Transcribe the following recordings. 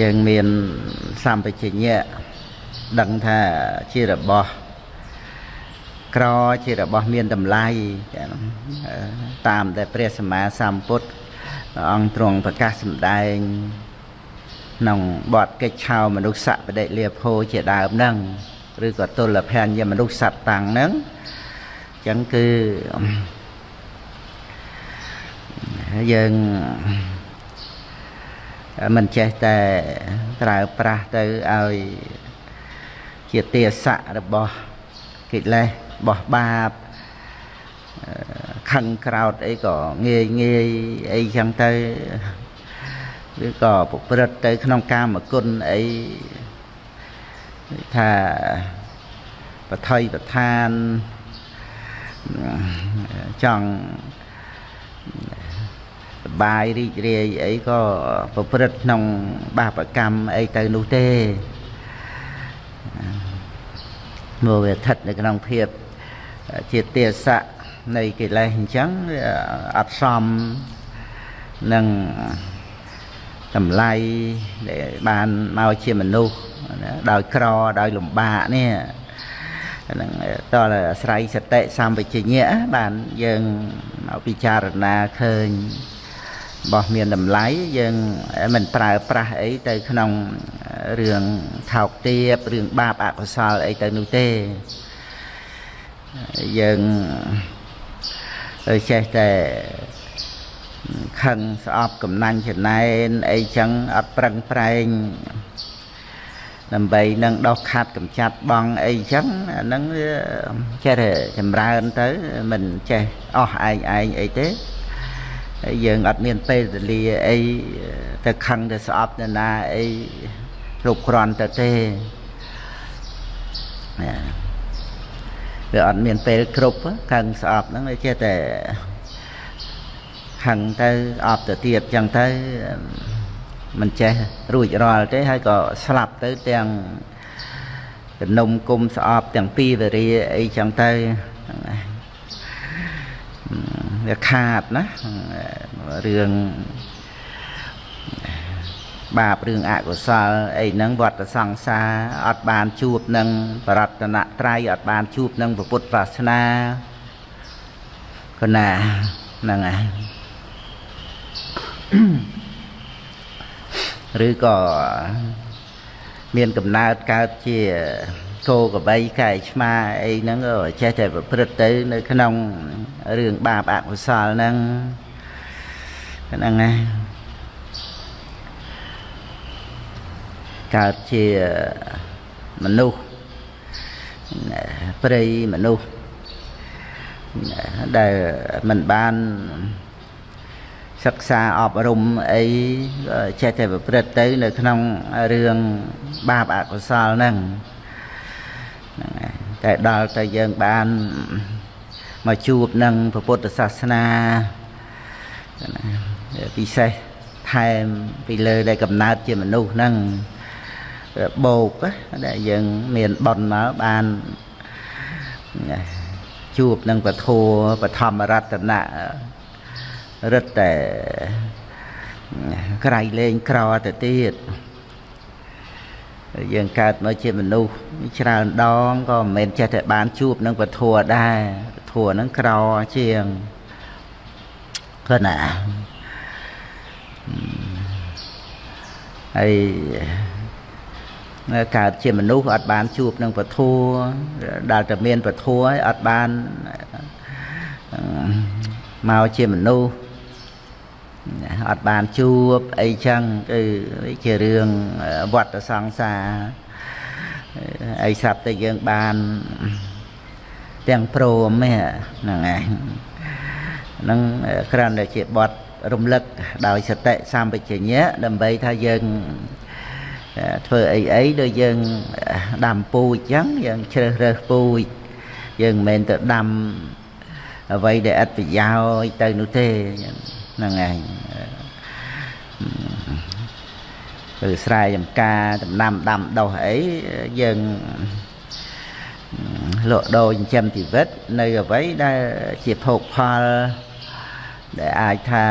យើងមានសម្បជញ្ញៈដឹងថាជារបស់ក្រជារបស់មានតម្លៃតាមតែព្រះសម្មាសម្ពុទ្ធអង្គទ្រង់ប្រកាសសម្ដែងក្នុងបទកិច្ចឆោមនុស្សបដិលាភោជាដើមហ្នឹងឬក៏ទុលភញ្ញមនុស្សសត្វតាំងហ្នឹងអញ្ចឹងគឺយើង មិនចេះតែប្រើប្រាស់ទៅឲ្យជាទាស័ករបស់កិលេសរបស់បាបខឹងក្រោតអីក៏ងាយងាយអីចឹងទៅឬក៏ប្រព្រឹត្តទៅ ក្នុងកាមគុណអីថាបថុយប្រឋានចង់ បាយរីករាយអីក៏ប្រព្រឹត្តក្នុងបាបកម្មអីទៅនោះទេមកវាស្ថិតនៅក្នុងភាពជាទាស័កនៃកិលេសអញ្ចឹងអត់សមនឹងតម្លៃដែលបានមកជាមនុស្សដោយក្រដោយលំបាកនេះហ្នឹងតើអាស្រ័យសតិសម្បជញ្ញៈបានយើងមកពិចារណាឃើញ របស់មានតម្លៃយើងមិនប្រើប្រាស់អីទៅក្នុងរឿងថោកទាបរឿងបាបអកុសលអីទៅនោះទេយើងចេះតែខឹងស្អប់កំណាញ់ចំណែនអីចឹងអត់ប្រឹងប្រែងដើម្បីនឹងដោះខាត់កម្ចាត់បងអីចឹងអាហ្នឹងចេះតែចម្រើនទៅមិនចេះអស់ឯងឯងអីទេហើ យយើងអត់មានពេលវេលាអីទៅខឹងទៅស្អប់ទៅណាអីគ្រប់គ្រាន់ទៅទេវាអត់មានពេលគ្រប់ខឹងស្អប់ហ្នឹងវាចេះតែខឹងទៅអប់ទៅទៀតចឹងទៅមិនចេះរួចរាល់ទេហើយក៏ស្លាប់ទៅទាំងកនុំគុំស្អប់ទាំងពីរវរាអីចឹងទៅហ្នឹងហើយ វាខាតណារឿងបាបរឿងអកុសលអីហ្នឹងវត្តសង្សារអត់បានជួបនឹងបរតនត្រ័យអត់បានជួបនឹងពុទ្ធសាសនាកណាហ្នឹងហើយឬក៏មានកំណើតកើតជា គោកបីកែឆ្មាអីហ្នឹងក៏ចេះតែប្រព្រឹត្តទៅ នៅក្នុងរឿងបាបអកុសលហ្នឹងហ្នឹងណាកើតជាមនុស្សព្រៃមនុស្សដែលមិនបានសិក្សាអប់រំអីចេះតែប្រព្រឹត្តទៅ នៅក្នុងរឿងបាបអកុសលហ្នឹងហ្នឹងហើយ តែដល់តែយើងបានមកជួបនឹងពុទ្ធសាសនាពិសេសថែមពីលើដែលកំណើតជាមនុស្សហ្នឹងបោកដែលយើងមានបនមកបានជួបនឹងពធัวបឋមរតនៈរឹតតែក្រៃលែងក្រទៅទៀត យើងកើតមកជាមនុស្សច្រើនដងក៏មិនមែនចេះតែបានជួបនឹងពធัวដែរពធัวហ្នឹងក្រជាងគឺណាហើយកើតជាមនុស្សអត់បានជួបនឹងពធัวដែលតែមានពធัวហើយអត់បានមកជាមនុស្ស អត់បានជួបអីចឹងគឺជារឿងវត្តសង្សារអីសັບតែយើងបានទាំងព្រមហ្នឹងឯងហ្នឹងគ្រាន់តែជាបត់រំលឹកដោយសតិសម្បជញ្ញៈដើម្បីថាយើងធ្វើអីអីដូចយើងដាំពូជចឹងយើងជ្រើសរើសពូជយើងមិនមែនទៅដាំអ្វីដែលអត់ប្រយោជន៍ទៅនោះទេ ហ្នឹងឯងគឺស្រែចម្ការដំណាំដាំដុះអីយើងលក់ដូរចិញ្ចឹមជីវិតនៅអ្វីដែលជាភោគផលដែលអាចថា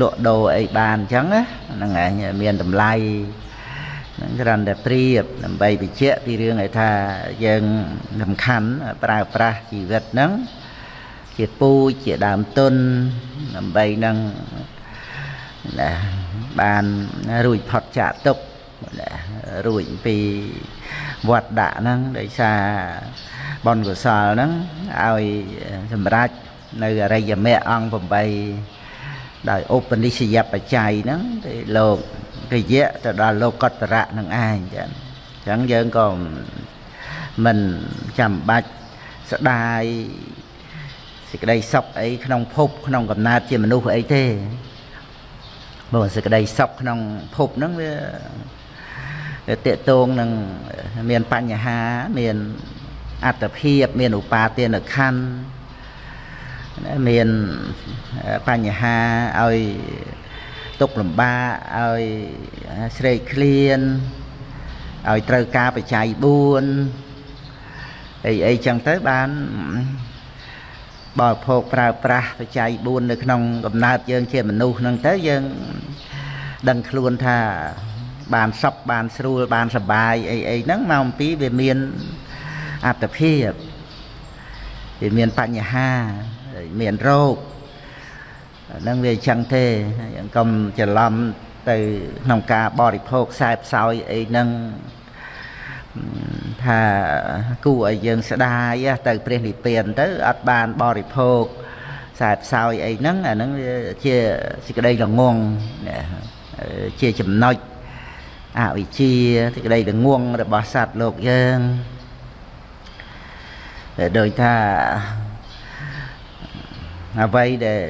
លក់ដូរអីបានអញ្ចឹងណាហ្នឹងឯងមានតម្លៃនឹងគ្រាន់តែប្រៀបដើម្បីបញ្ជាក់ពីរឿងឲ្យថាយើងសំខាន់ប្រើប្រាស់ជីវិតហ្នឹង ជាពូជជាដើមទុនដើម្បីនឹងណាបានរួចផុតចាកទុកណារួចពីវត្តដាក់ហ្នឹងដោយសារបុណ្យកុសលហ្នឹងឲ្យសម្រេចនៅអរិយមគ្គអង្គ8ដោយឧបនិស្សយបច្ច័យហ្នឹងទីលោករយៈទៅដល់លោកតរៈនឹងឯងចឹងអញ្ចឹងយើងក៏មិនចាំបាច់ស្ដាយ សេចក្តីសុខអីក្នុងភពក្នុងកំណើតជាមនុស្សអីទេបើសេចក្តីសុខក្នុងភពហ្នឹងវាតេតងនឹងមានបញ្ហាមានអត្តភាពមានឧបាទានខណ្ឌមានបញ្ហាឲ្យទុកលំបាកឲ្យស្រេកឃ្លានឲ្យត្រូវការបច្ច័យ4អីអីចឹងទៅបាន បរិភោគប្រើប្រាស់បច្ច័យ4នៅក្នុងកំណើតយើងជាមនុស្សហ្នឹងទៅយើងដឹងខ្លួនថាបានសុខបានស្រួលបានសបាយអីអីហ្នឹងមកអំពីវាមានអត្តភាពវាមានបញ្ហាមានរោគហ្នឹងវាអញ្ចឹងទេយើងកុំច្រឡំទៅក្នុងការបរិភោគខ្សែផ្សោយអីហ្នឹង ថាគួរឲ្យយើងស្ដាយទៅព្រះនិព្វានទៅអត់បានបរិភោគខ្សែផ្សោយអីហ្នឹងអាហ្នឹងវាជាសេចក្តីល្ងងជាចំណុចអវិជ្ជាសេចក្តីល្ងងរបស់សត្វលោកយើងដោយថាអ្វីដែល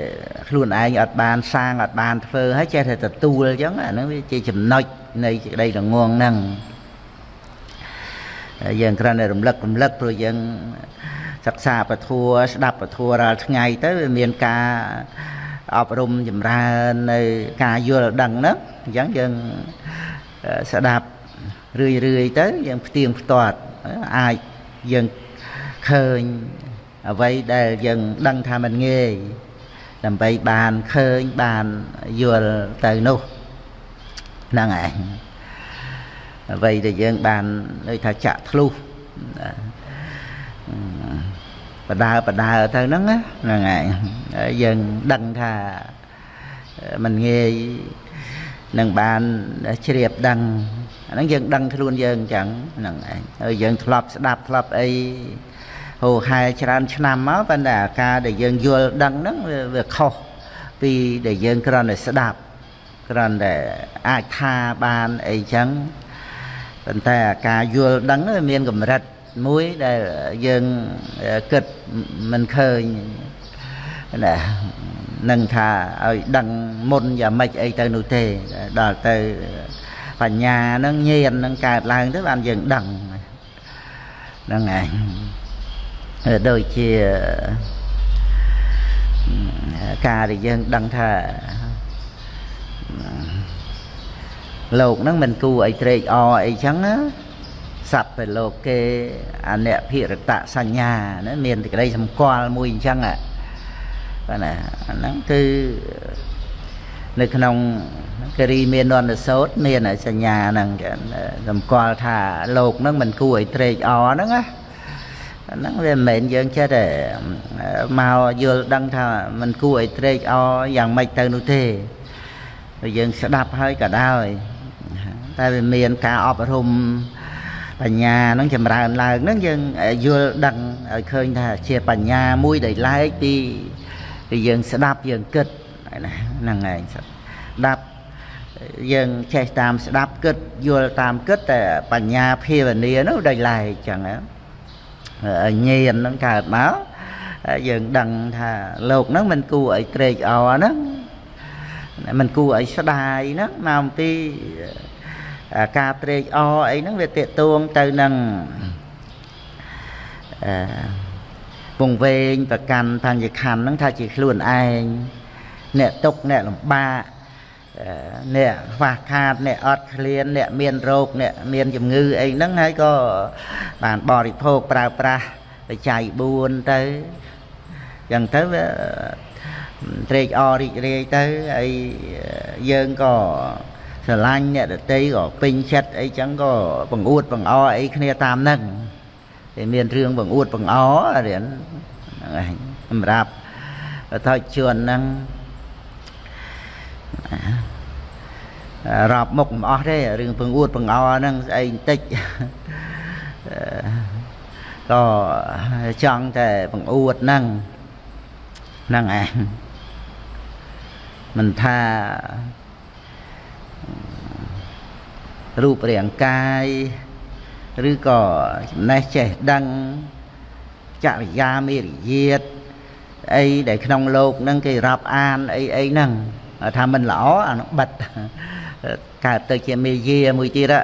ខ្លួនឯងអត់បានសាងអត់បានធ្វើហើយចេះតែទទួលអញ្ចឹងអាហ្នឹងវាជាចំណុចនៃសេចក្តីល្ងងហ្នឹង យើងគ្រាន់តែរំលឹករំលឹកព្រោះយើងសិក្សាពធัวស្ដាប់ពធัวរាល់ថ្ងៃទៅវាមានការអប់រំចម្រើននៅការយល់ដឹងហ្នឹងអញ្ចឹងយើងស្ដាប់រឿយរឿយទៅយើងផ្ទៀងផ្ទាត់អាចយើងឃើញអ្វីដែលយើងដឹងថាมันងាយដើម្បីបានឃើញបានយល់ទៅនោះហ្នឹងឯង អ្វីដែលយើងបានដូចថាចាក់ធ្លុះបដើបដើទៅហ្នឹងហ្នឹងឯងយើងដឹងថាมันងាយនឹងបានជ្រាបដឹងអាហ្នឹងយើងដឹងខ្លួនយើងអញ្ចឹងហ្នឹងឯងហើយយើងធ្លាប់ស្ដាប់ធ្លាប់អីហូហែច្រើនឆ្នាំមកប៉ុន្តែអាការដែលយើងយល់ដឹងហ្នឹងវាខុសពីដែលយើងគ្រាន់តែស្ដាប់គ្រាន់តែអាចថាបានអីចឹង ប៉ុន្តែអាការយល់ដឹងវាមានកម្រិតមួយដែលយើងគិតមិនឃើញណានឹងថាឲ្យដឹងមុនយ៉ាងម៉េចអីទៅនោះទេដល់ទៅបញ្ញានឹងញាណនឹងកើតឡើងទៅបានយើងដឹងហ្នឹងឯងដូចជាការដែលយើងដឹងថា លោកហ្នឹងមិនគួរអីត្រេកអរអីចឹងណាសត្វពេលលោកគេអនភិរតសញ្ញាណាមានតែក្តីសម្គាល់មួយអញ្ចឹងបាទណាអាហ្នឹងគឺនៅក្នុងករីមាននសោតមានសញ្ញាហ្នឹងសម្គាល់ថាលោកហ្នឹងមិនគួរឲ្យត្រេកអរហ្នឹងណាអាហ្នឹងវាមិនមែនយើងចេះតែមកយល់ដឹងថាមិនគួរឲ្យត្រេកអរយ៉ាងម៉េចទៅនោះទេយើងស្ដាប់ហើយក៏ដែរ តែវាមានការអប់រំបញ្ញាហ្នឹងចម្រើនឡើងហ្នឹងយើងយល់ដឹងឲ្យឃើញថាជាបញ្ញាមួយដែលឡែកពីពីយើងស្ដាប់យើងគិតហ្នឹងឯងស្ដាប់យើងចេះតាមស្ដាប់គិតយល់តាមគិតតែបញ្ញាភាវនានោះដែលឡែកចឹងណាញៀនហ្នឹងកើតមកយើងដឹងថាលោកហ្នឹងមិនគួរឲ្យត្រេកអរហ្នឹង មិនគួរឲ្យស្ដាយហ្នឹងមកអំពីការត្រេកអរអីហ្នឹងវាតេតួងទៅនឹងអឺពងវែងប្រកាន់បញ្ញខណ្ឌហ្នឹងថាជាខ្លួនឯងអ្នកទុកអ្នកលំបាកអ្នកខ្វះខាតអ្នកអត់ឃ្លានអ្នកមានរោគអ្នកមានជំងឺអីហ្នឹងហើយក៏បានបរិភោគប្រើប្រាស់បច្ច័យ4ទៅចឹងទៅវា ត្រេកអររីករាយទៅហើយយើងក៏ស្រឡាញ់អ្នកដតីក៏ពេញចិត្តអីចឹងក៏បង្អួតបង្អអីគ្នាតាមហ្នឹងតែមានរឿងបង្អួតបង្អរៀនហ្នឹងឯងសម្រាប់ថយជួនហ្នឹងរាប់មុខមិនអស់ទេរឿងបង្អួតបង្អហ្នឹងស្អីបន្តិចក៏ចង់តែបង្អួតហ្នឹងហ្នឹងឯង មិនថារូបរាងកាយឬក៏ចំណេះចេះដឹងចរិយាមេរយាទអីដែលក្នុងលោកហ្នឹងគេរាប់អានអីអីហ្នឹងថាមិនល្អអានោះបិទកើតទៅជាមេយាមួយទៀតអឺ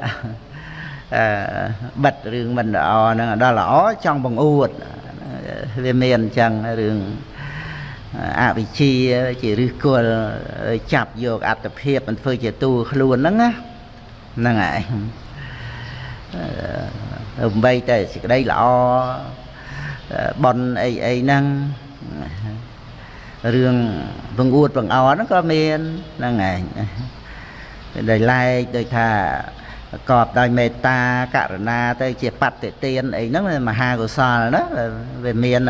បិទរឿងមិនល្អហ្នឹងដល់ល្អចង់បង្អួតវាមានអញ្ចឹងរឿង អវិជ្ជាជាឫសគល់ចាប់យកអត្តភាពមិនធ្វើជាតួខ្លួនហ្នឹងណាហ្នឹងហើយដើម្បីតែសេចក្តីល្អបនអីអីហ្នឹងរឿងបង្អួតបង្អោហ្នឹងក៏មានហ្នឹងឯងដែលឡែកដូចថាប្រកបដោយមេត្តាករណាទៅជាបត្តិទានអីហ្នឹងមហាកុសលណាវាមាន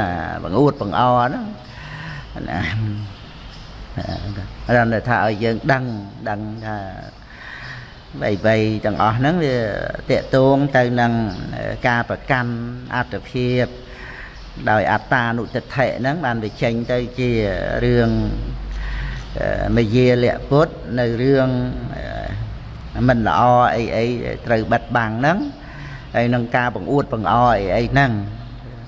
បង្អួតបង្អហ្នឹង ណារំថាឲ្យយើងដឹងដឹងថាបីបីទាំងអស់ហ្នឹងវាតេតួងទៅនឹងការប្រកាន់អត្តភាពដោយអត្តានុតិដ្ឋិហ្នឹងបានវាចេញទៅជារឿងមយាលៈពុទ្ធនៅរឿងមិនល្អអីអីត្រូវបិទបាំងហ្នឹងហើយនឹងការបង្អួតបង្អអីអីហ្នឹង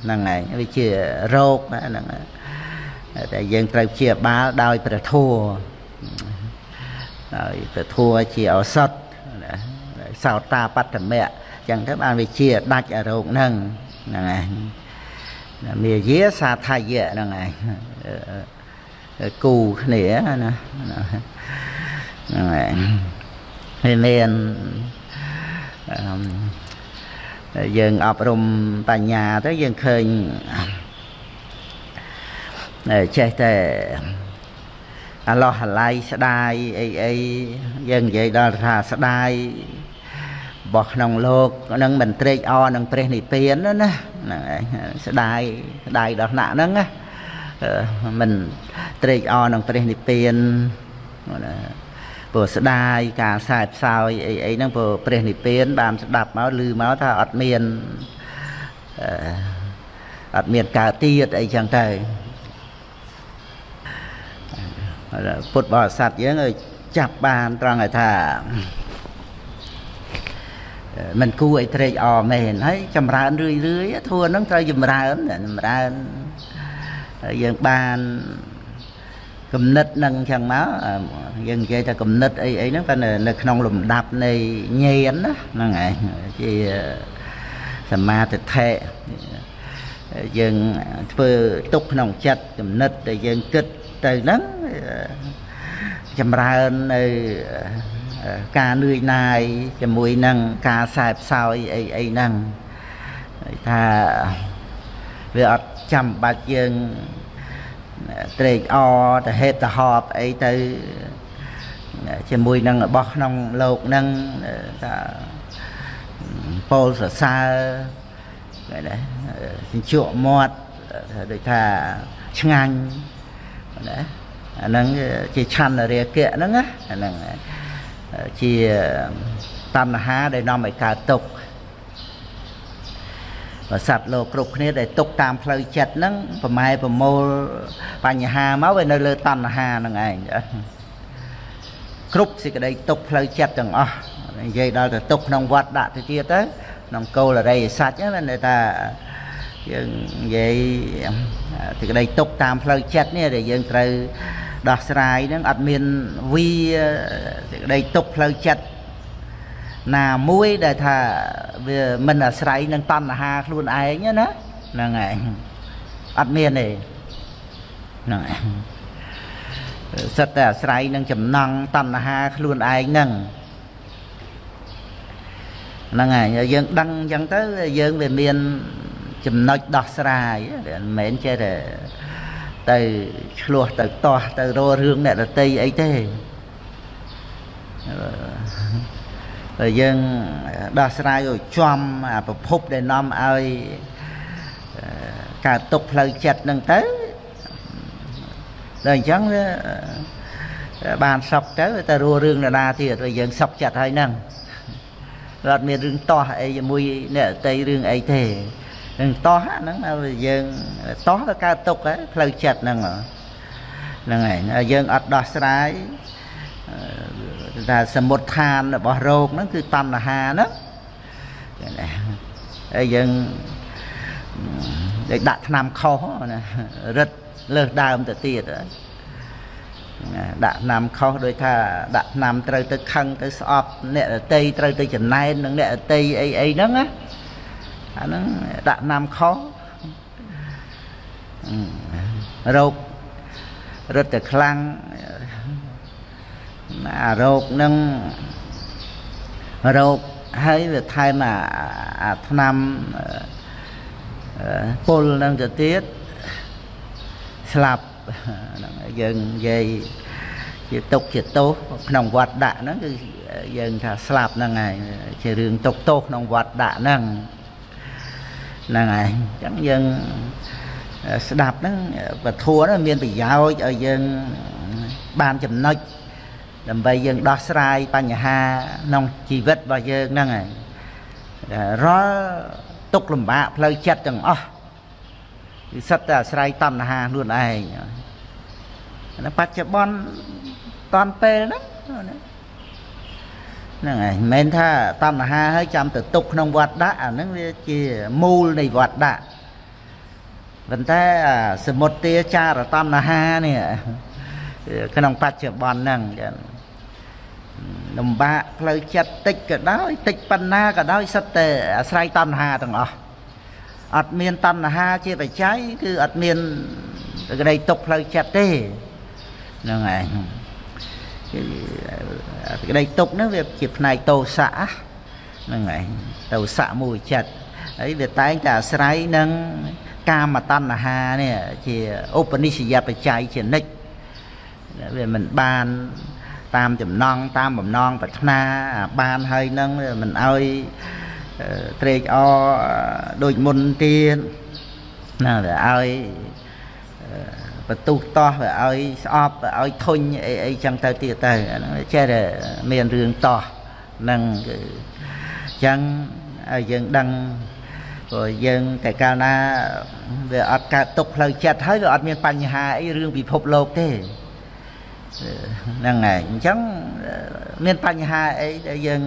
ហ្នឹងឯងវាជារោគហ្នឹង តែយើងត្រូវជាបាលដោយព្រះធัวដោយព្រះធัวជាឱសថសោតាបត្តមៈអញ្ចឹងទៅបានវាជាដាច់អារោគហ្នឹងហ្នឹងឯងមាយាសាថាយៈហ្នឹងឯងគូគ្នាណាហ្នឹងឯងហើយមានយើងអប់រំបញ្ញាទៅយើងឃើញ ចេះតែអាឡោះអាឡៃស្ដាយអីអីយើងនិយាយដល់ថាស្ដាយរបស់ក្នុងលោកនឹងមិនត្រេកអរនឹងព្រះនិព្វានណាហ្នឹងឯងស្ដាយស្ដាយដល់ថ្នាក់ហ្នឹងណាមិនត្រេកអរនឹងព្រះនិព្វានណាព្រោះស្ដាយការសែបសោយអីអីហ្នឹងព្រោះព្រះនិព្វានបានស្ដាប់មកឮមកថាអត់មានអត់មានកើតទៀតអីចឹងទៅ ពុទ្ធបរិស័ទយើងឲ្យចាប់បានត្រង់ឲ្យថាมันគួរឲ្យត្រេកអរមែនហើយចម្រើនរឿយរឿយធัวហ្នឹងត្រូវចម្រើនចម្រើនយើងបានគំនិតនឹងចឹងមកយើងនិយាយថាគំនិតអីអីហ្នឹងតែនៅក្នុងលំដាប់នៃញៀនណាហ្នឹងឯងជាសមាធិដ្ឋិយើងធ្វើទុកក្នុងចិត្តគំនិតដែលយើងគិតទៅហ្នឹង ចម្រើននៅការនឿយណាយជាមួយនឹងការសែបសោយអីអីហ្នឹងថាវាអត់ចាំបាច់យើងត្រេកអរទៅហេតុទៅហប់អីទៅជាមួយនឹងរបស់ក្នុងលោកហ្នឹងថាពោលសរសើរគេណាជញ្ជក់មាត់ដូចថាឆ្ងាញ់ណា អាហ្នឹងជាឆន្ទរាគៈហ្នឹងណាអាហ្នឹងជាតណ្ហាដែលនាំឲ្យកើតទុក្ខបើសត្វលោកគ្រប់គ្នាដែលទុកតាមផ្លូវចិត្តហ្នឹងប្រម៉ែប្រមូលបញ្ហាមកវានៅលើតណ្ហាហ្នឹងឯងគ្រប់សេចក្តីទុកផ្លូវចិត្តទាំងអស់និយាយដល់ទៅទុកក្នុងវត្តដាក់ទៅទៀតទៅក្នុងគោលរិយសัจហ្នឹងតែថាយើងនិយាយសេចក្តីទុកតាមផ្លូវចិត្តនេះដែលយើងត្រូវ ដោះស្រាយហ្នឹងអត់មានវីសេចក្តីទុកផ្លូវចិត្តណាមួយដែលថាវាមិនអាស្រ័យនឹងតណ្ហាខ្លួនឯងណាហ្នឹងឯងអត់មានទេហ្នឹងឯងសិតតែអាស្រ័យនឹងចំណង់តណ្ហាខ្លួនឯងហ្នឹងហ្នឹងហើយយើងដឹងអញ្ចឹងទៅយើងវាមានចំណុចដោះស្រាយមិនមែនចេះតែ ទៅឆ្លោះទៅតោះទៅរករឿងអ្នកដតីអីទេហើយយើងដោះស្រាយឲ្យចំអាប្រភពដែលនាំឲ្យកើតទុកផ្លូវចិត្តហ្នឹងទៅដល់អញ្ចឹងវាបានសុខទៅតែរស់រឿងនរណាទៀតហើយយើងសុខចិត្តហើយហ្នឹងអត់មានរឿងតោះអីជាមួយអ្នកតីរឿងអីទេ នឹងតោះហ្នឹងឲ្យយើងតោះទៅកើតទុកផ្លូវចិត្តហ្នឹងហ្នឹងហើយយើងអត់ដោះស្រាយថាសមុទ្ឋានរបស់រោគហ្នឹងគឺតណ្ហាហ្នឹងហើយយើងដែលដាក់ថ្នាំខុសណារឹតលើសដើមទៅទៀតដាក់ថ្នាំខុសដោយថាដាក់ថ្នាំត្រូវទៅខឹងទៅស្អប់អ្នករតីត្រូវទៅចំណែននឹងអ្នករតីអីអីហ្នឹងណា អាហ្នឹងដាក់ថ្នាំខុសរោគរឹតតែខ្លាំងអារោគហ្នឹងរោគហើយវាថែមអាថ្នាំពុលហ្នឹងទៅទៀតស្លាប់ហ្នឹងយើងនិយាយជាទុកជាទោសក្នុងវត្តដាក់ហ្នឹងគឺយើងថាស្លាប់ហ្នឹងហើយជារឿងទុកទោសក្នុងវត្តដាក់ហ្នឹង ហ្នឹងហើយអញ្ចឹងយើងស្ដាប់ហ្នឹងពធัวហ្នឹងមានប្រយោជន៍ឲ្យយើងបានចំណុចដើម្បីយើងដោះស្រាយបញ្ហាក្នុងជីវិតរបស់យើងហ្នឹងហើយរាល់ទុកលំបាកផ្លូវចិត្តទាំងអស់គឺសិតតែអាស្រ័យតណ្ហាខ្លួនឯងនៅបច្ចុប្បន្នតនពេលហ្នឹង ហ្នឹងហើយមិនមែនថាតណ្ហាហើយចាំទៅទុកក្នុងវត្តដាក់អាហ្នឹងវាជាមូលនៃវត្តដាក់ប៉ុន្តែសមុទ្ទាចារតណ្ហានេះក្នុងបច្ចុប្បន្នហ្នឹងចឹងលំបាកផ្លូវចិត្តតិចក៏ដោយតិចប៉ុណ្ណាក៏ដោយសិតតែអាស្រ័យតណ្ហាទាំងអស់អត់មានតណ្ហាជាបច្ច័យគឺអត់មានក្តីទុកផ្លូវចិត្តទេហ្នឹងឯ ងគឺក្តីទុកហ្នឹងវាជាផ្នែកតោសៈហ្នឹងឯងតោសៈមួយចិត្តហើយវាតែងតែអាស្រ័យនឹងកាមតណ្ហានេះជាឧបនិស្សយបច្ច័យជានិច្ចវាមិនបានតាមចំណងតាមបំណងប្រាថ្នាបានហើយនឹងមិនឲ្យត្រេកអរដូចមុនទៀតណាវាឲ្យ បន្ទុះតោះវាឲ្យស្អប់វាឲ្យធុញអីអីចឹងទៅទៀតទៅអាហ្នឹងចេះតែមានរឿងតោះនឹងគឺចឹងឲ្យយើងដឹងព្រោះយើងតែកាលណាវាអត់កើតទុកផ្លូវចិត្តហើយវាអត់មានបញ្ហាអីរឿងពិភពលោកទេហ្នឹងហើយអញ្ចឹងមានបញ្ហាអីដែលយើង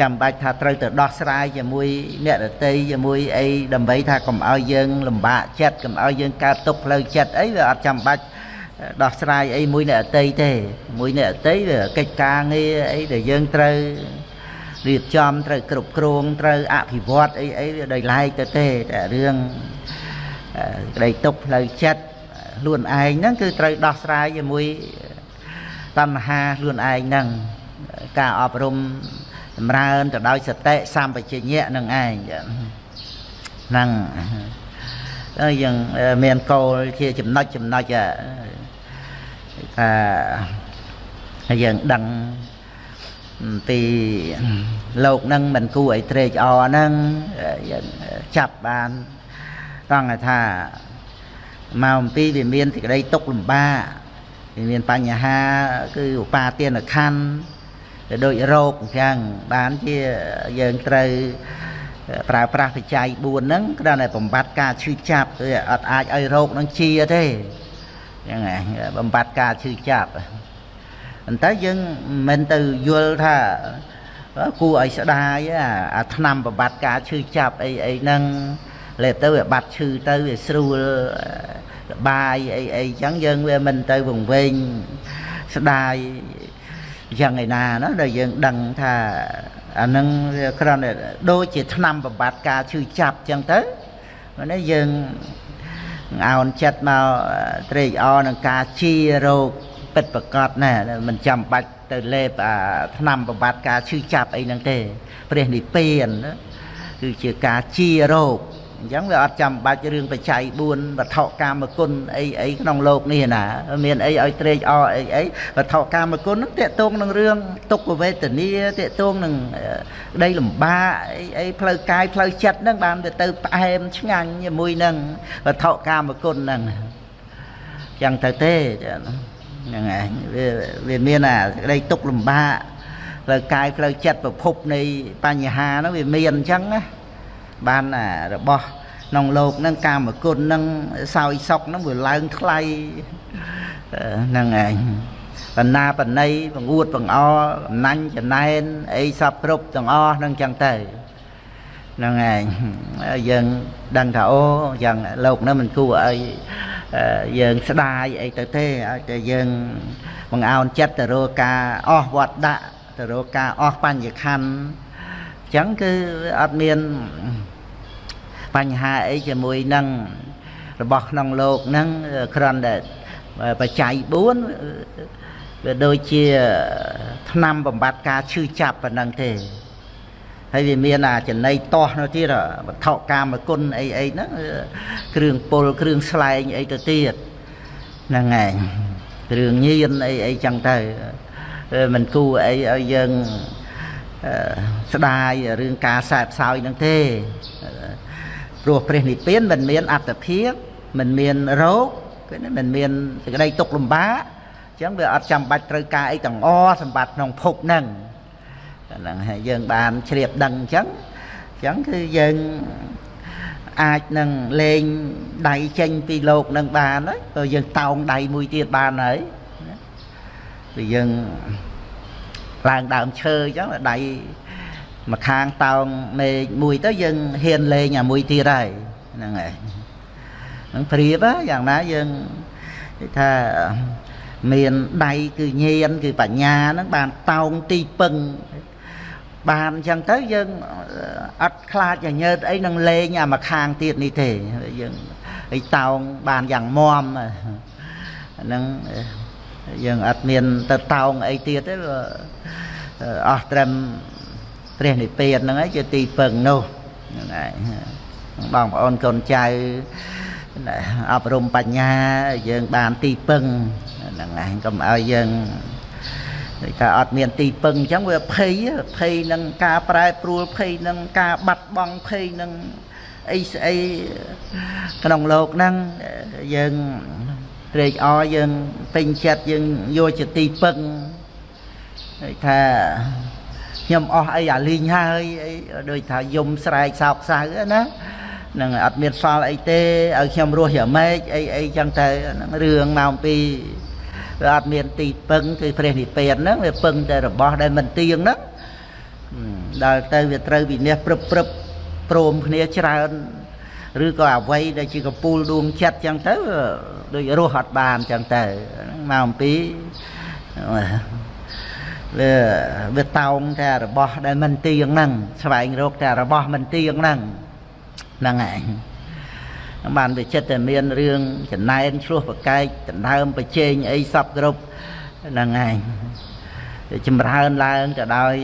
ចាំបាច់ថាត្រូវទៅដោះស្រាយជាមួយអ្នករតីជាមួយអីដើម្បីថាកុំឲ្យយើងលំបាកចិត្តកុំឲ្យយើងកើតទុកផ្លូវចិត្តអីវាអត់ចាំបាច់ដោះស្រាយអីមួយអ្នករតីទេមួយអ្នករតីវាកិច្ចការងារអីដែលយើងត្រូវរៀបចំត្រូវគ្រប់គ្រងត្រូវអភិវឌ្ឍអីអីវាដោយឡែកទៅទេតែរឿងក្តីទុកផ្លូវចិត្តខ្លួនឯងហ្នឹងគឺត្រូវដោះស្រាយជាមួយតណ្ហាខ្លួនឯងហ្នឹងការអប់រំ ចម្រើនទៅដោយសតិសម្បជញ្ញៈនឹងឯងហ្នឹងយើងមានគោលជាចំណុចចំណុចថាយើងដឹងទីលោកនឹងមិនគួរឲ្យត្រេកអរហ្នឹងយើងចាប់បានត្រង់ថាមកអំពីវាមានសេចក្តីទុកលំបាកវាមានបញ្ហាគឺឧបាទានខណ្ឌ ដូចរោគអញ្ចឹងបានជាយើងត្រូវប្រើប្រាស់បច្ច័យ4ហ្នឹងគ្រាន់តែបំបត្តិការឈឺចាប់គឺអត់អាចឲ្យរោគហ្នឹងជាទេអញ្ចឹងបំបត្តិការឈឺចាប់ប៉ុន្តែយើងមិនទៅយល់ថាគួរឲ្យស្ដាយអាឆ្នាំបំបត្តិការឈឺចាប់អីអីហ្នឹងលេបទៅវាបាត់ឈឺទៅវាស្រួលបាយអីអីចឹងយើងវាមិនទៅវង្វេងស្ដាយ យ៉ាងឯណាណាដែលយើងដឹងថាអានឹងវាគ្រាន់តែដូចជាឆ្នាំបំបត្តិការឈឺចាប់ចឹងទៅនេះយើងអោនចិត្តមកត្រេកអរនឹងការជារោគពិតប្រកបណាមិនចាំបាច់ទៅលេបអាឆ្នាំបំបត្តិការឈឺចាប់អីហ្នឹងទេព្រះនិព្វានគឺជាការជារោគ អញ្ចឹងវាអត់ចាំបាច់រឿងបច្ច័យ4វត្ថុកាមគុណអីអីក្នុងលោកនេះណាមានអីឲ្យត្រេកអរអីអីវត្ថុកាមគុណហ្នឹងតេតងនឹងរឿងទុក្ខវេទនាតេតងនឹងក្តីលំបាកអីអីផ្លូវកាយផ្លូវចិត្តហ្នឹងបានទៅទៅផ្អែមឆ្ងាញ់ជាមួយនឹងវត្ថុកាមគុណហ្នឹងចឹងទៅទេហ្នឹងហើយវាវាមានអាក្តីទុក្ខលំបាកផ្លូវកាយផ្លូវចិត្តប្រភពនៃបញ្ហាហ្នឹងវាមានអញ្ចឹងណា បានរបស់ក្នុងលោកហ្នឹងកាមគុណហ្នឹងសោយសុកហ្នឹងវាឡើងថ្លៃហ្នឹងឯងបណ្ណាបណៃបង្អួតបង្អកំណាញ់ចំណែនអីសពគ្រប់ទាំងអស់ហ្នឹងចឹងទៅហ្នឹងឯងយើងដឹងថាអូយ៉ាងលោកហ្នឹងមិនគួរឲ្យយើងស្ដាយអីទៅទេឲ្យតែយើងបង្អោនចិត្តទៅរកការអស់វត្តដាក់ទៅរកការអស់បញ្ញខណ្ឌអញ្ចឹងគឺអត់មាន បញ្ហាអីជាមួយនឹងរបស់ក្នុងលោកហ្នឹងគ្រាន់តែបច្ច័យ4វាដូចជាឆ្នាំបំបត្តិការឈឺចាប់ប៉ុណ្ណឹងទេហើយវាមានអាចំណៃតោះនោះទៀតវត្ថុកាមគុណអីអីហ្នឹងគ្រឿងពុលគ្រឿងស្លែងអីទៅទៀតហ្នឹងឯងគ្រឿងញៀនអីអីចឹងទៅមិនគួរអីឲ្យយើងស្ដាយរឿងការសែបសោយហ្នឹងទេ ព្រោះព្រះនិព្វានមិនមានអត្តភាពមិនមានរោគគឺមិនមានសេចក្តីទុក្ខលំបាកអញ្ចឹងវាអត់ចាំបាច់ត្រូវការអីទាំងអសម្បត្តិក្នុងភពហ្នឹងហ្នឹងហើយយើងបានជ្រាបដឹងអញ្ចឹងអញ្ចឹងគឺយើងអាចនឹងលេងដៃចេញពីលោកនឹងបានហើយក៏យើងតោងដៃមួយទៀតបានហើយគឺយើងឡើងដើមឈើអញ្ចឹងដៃ ម្ខាងតោងមេឃមួយទៅយើងហ៊ានលេងអាមួយទៀតហើយហ្នឹងហើយហ្នឹងព្រៀបយ៉ាងណាយើងគេថាមានដៃគឺញៀនគឺបញ្ញាហ្នឹងបានតោងទីពឹងបានអញ្ចឹងទៅយើងអត់ខ្លាចញើតអីនឹងលេងអាមួយខាងទៀតនេះទេយើងអីតោងបានយ៉ាងមមហ្នឹងយើងអត់មានទៅតោងអីទៀតទេអស់ត្រឹម ព្រះនិព្វានហ្នឹងឯងជាទីពឹងនោះហ្នឹងឯងបងប្អូនកូនចៅអប់រំបញ្ញាយើងបានទីពឹងហ្នឹងឯងកុំឲ្យយើងដូចថាអត់មានទីពឹងអញ្ចឹងវាភ័យភ័យនឹងការប្រែប្រួលភ័យនឹងការបាត់បង់ភ័យនឹងអីស្អីក្នុងโลกហ្នឹងយើងត្រេកអរយើងពេញចិត្តយើងយកជាទីពឹងដូចថា ខ្ញុំអស់អីអាលីងហើយអីដូចថាយំស្រែកសោកសៅណានឹងអត់មានសល់អីទេឲ្យខ្ញុំរស់យ៉ាងម៉េចអីអីចឹងទៅហ្នឹងរឿងមកអំពីវាអត់មានទីពឹងគឺព្រះនិព្វានហ្នឹងវាពឹងតែរបស់ដែលមិនទៀងហ្នឹងដល់ទៅវាត្រូវវិនិច្ឆ័យព្រឹបព្រឹបព្រមគ្នាច្រើនឬក៏អវ័យដែលជាកពូលដួងចិត្តចឹងទៅដូចរស់អត់បានចឹងទៅមកអំពី វាវាតោងតែរបស់ដែលមិនទៀងហ្នឹងស្វែងរកតែរបស់មិនទៀងហ្នឹងហ្នឹងឯងបានវាចិត្តតែមានរឿងចំណែនឆ្លោះប្រកែកដណ្ដើមប្រជែងអីសពគ្រប់ហ្នឹងឯងចម្រើនឡើងទៅដោយ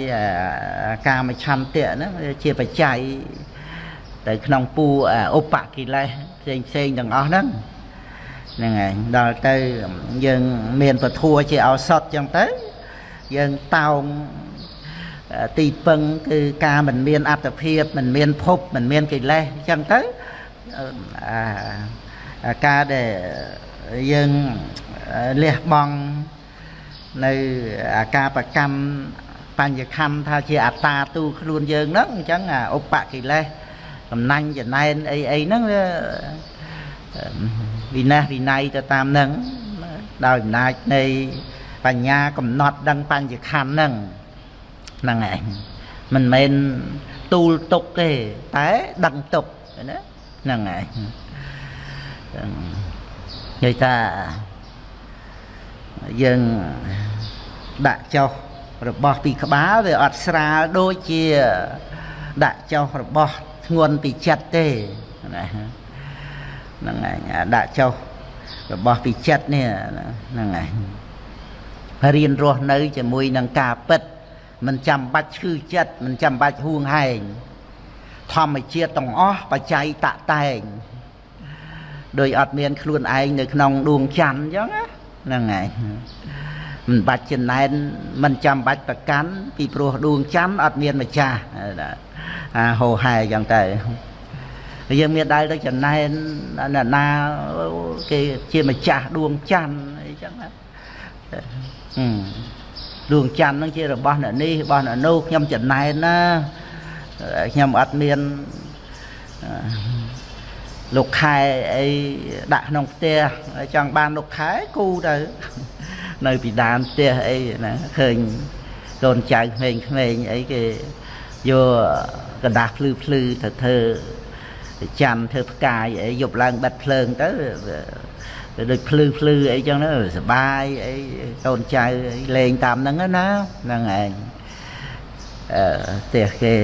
កាមឆន្ទៈហ្នឹងជាបច្ច័យទៅក្នុងពូឧបកិលេសផ្សេងផ្សេងទាំងអស់ហ្នឹងហ្នឹងឯងដល់ទៅយើងមានពធัวជាឱសថចឹងទៅ យើងតោងទីពឹងគឺការមិនមានអត្តភាពមិនមានភពមិនមានកិលេសអញ្ចឹងទៅអាការដែលយើងលះបង់នៅអាការប្រកម្មបញ្ញខੰថាជាអត្តាទូខ្លួនយើងហ្នឹងអញ្ចឹងអាឧបកិលេសកំណាញ់ចំណែនអីអីហ្នឹងវាវិន័យវិន័យទៅតាមហ្នឹងដោយអំណាចនៃ បញ្ញាកំណត់ដឹងបញ្ញខੰហ្នឹងហ្នឹងឯងមិនមែនទូលទុកទេតែដឹងទុកណាហ្នឹងឯងនិយាយថាយើងដាក់ចុះរបស់ពីក្បាលវាអត់ស្រាលដូចជាដាក់ចុះរបស់ធ្ងន់ពីចិត្តទេណាហ្នឹងឯងដាក់ចុះរបស់ពីចិត្តនេះហ្នឹងឯង រៀនរស់នៅជាមួយនឹងការពិតមិនចាំបាច់ឈឺចិត្តមិនចាំបាច់ហួងហែងធម្មជាតិទាំងអស់បច្ច័យតតែងដោយអត់មានខ្លួនឯងនៅក្នុងដួងច័ន្ទអញ្ចឹងហ្នឹងហើយមិនបាច់ចំណែនមិនចាំបាច់ប្រកាន់ពីព្រោះដួងច័ន្ទអត់មានម្ចាស់អាហោហែអញ្ចឹងទៅយើងមានដែលទៅចំណែនណាណាគេជាម្ចាស់ដួងច័ន្ទអីចឹងណា ដួងច័ន្ទហ្នឹងជារបស់អ្នកនេះរបស់អ្នកនោះខ្ញុំចំណែនណាខ្ញុំអត់មានលោកខែអីដាក់ក្នុងផ្ទះចង់បានលោកខែគូទៅនៅពីដានផ្ទះអីណាឃើញកូនចៅក្មេងៗអីគេយកกระดาษភ្លឺភ្លឺទៅធ្វើច័ន្ទធ្វើផ្កាយអីយប់ឡើងបិទភ្លើង ទៅដូចភ្លឺភ្លឺអីចឹងទៅសបាយអីកូនចៅលេងតាមហ្នឹងណាហ្នឹងឯងអឺផ្ទះគេ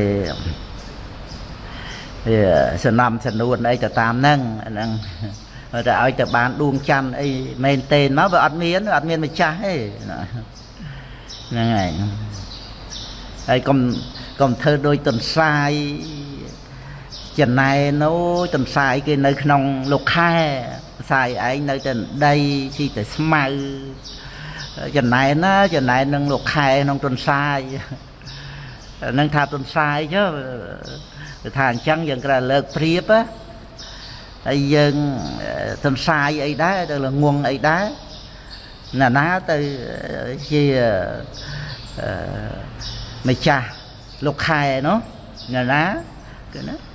វាសំណំសំនួនអីទៅតាមហ្នឹងហ្នឹងតែឲ្យទៅបានដួងច័ន្ទអីមែនទេមកវាអត់មានអត់មានម្ចាស់ទេហ្នឹងហើយហើយកុំកុំធ្វើដូចទន្សាយចំណែនោះទន្សាយគេនៅក្នុងលោកខែ សាយឯងនៅតែដីស៊ីតែស្មៅចំណែណាចំណែនឹងលោកខែក្នុងទន្សាយនឹងថាទន្សាយចុះគឺថាអញ្ចឹងយើងក្រលើកព្រៀបហើយយើងទន្សាយអីដែរទៅល្ងងអីដែរណាណាទៅជាម្ចាស់លោកខែនោះណាណាគឺណា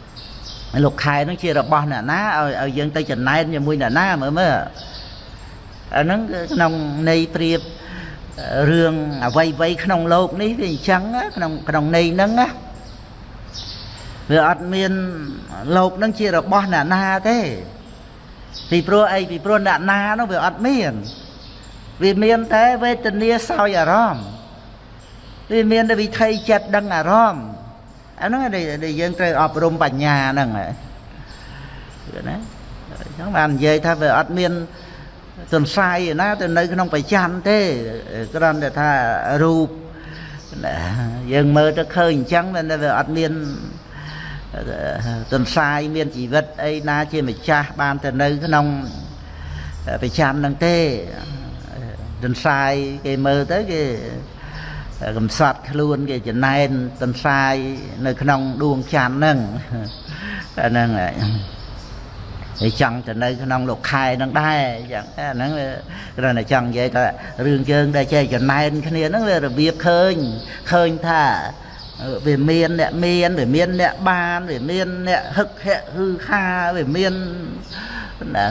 លោកខែនោះជារបស់អ្នកណាឲ្យឲ្យយើងទៅចំណែនជាមួយអ្នកណាមើលមើលអាហ្នឹងក្នុងន័យព្រៀបរឿងអ្វីអ្វីក្នុងโลกនេះវាអញ្ចឹងក្នុងក្នុងន័យហ្នឹងណាវាអត់មានលោកនឹងជារបស់អ្នកណាទេពីព្រោះអីពីព្រោះអ្នកណានោះវាអត់មានវាមានតែវេទនាសោយអារម្មណ៍វាមានតែវិថីចិត្តដឹងអារម្មណ៍ អាហ្នឹងដែលយើងត្រូវអប់រំបញ្ញាហ្នឹងណាអញ្ចឹងបាននិយាយថាវាអត់មានទន្សាយណាទៅនៅក្នុងប្រចាំទេគ្រាន់តែថារូបយើងមើលទៅឃើញអញ្ចឹងតែវាអត់មានទន្សាយមានជីវិតអីណាជាម្ចាស់បានទៅនៅក្នុងប្រចាំនឹងទេទន្សាយគេមើលទៅគេ កំសត់ខ្លួនគេចំណែនទន្សាយនៅក្នុងដួងច័ន្ទហ្នឹងអាហ្នឹងហើយចង់ទៅនៅក្នុងលោកខែនឹងដែរចឹងអាហ្នឹងគ្រាន់តែចង់និយាយថារឿងយើងដែលចេះចំណែនគ្នាហ្នឹងវារបៀបឃើញឃើញថាវាមានអ្នកមានវាមានអ្នកបានវាមានអ្នកហឹកហែកហឺខាវាមាន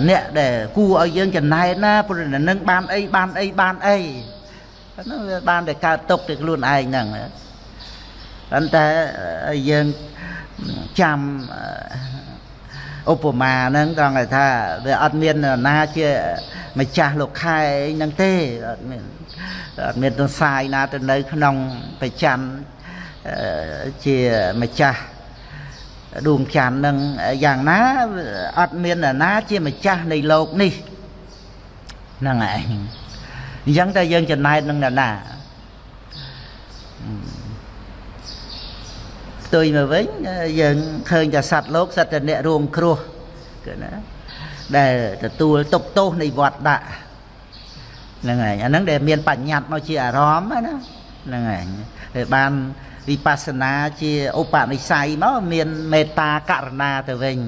អ្នកដែលគួរឲ្យយើងចំណែនណាព្រោះនឹងបានអីបានអីបានអី ហ្នឹងវាបានតែកើតទុកទៅខ្លួនឯងហ្នឹងប៉ុន្តែយើងចាំឧបមាហ្នឹងត្រង់ថាវាអត់មានណាជាម្ចាស់លោកខែហ្នឹងទេអត់មានអត់មានទសាយណាទៅនៅក្នុងប្រចាំជាម្ចាស់ដួងច័ន្ទនឹងយ៉ាងណាអត់មានណាជាម្ចាស់នៃលោកនេះហ្នឹងឯង អញ្ចឹងតែយើងចំណែកនឹងនរណាផ្ទុយមកវិញយើងឃើញតែសត្វលោកសត្វតែអ្នករួមគ្រោះគឺណាដែលទទួលទុកទោសនៃវត្តដាក់ហ្នឹងឯងអាហ្នឹងដែលមានបញ្ញត្តិមកជាអារម្មណ៍ណាហ្នឹងឯងហើយបានវិបស្សនាជាឧបនិស្ស័យមកមានមេត្តាករណាទៅវិញ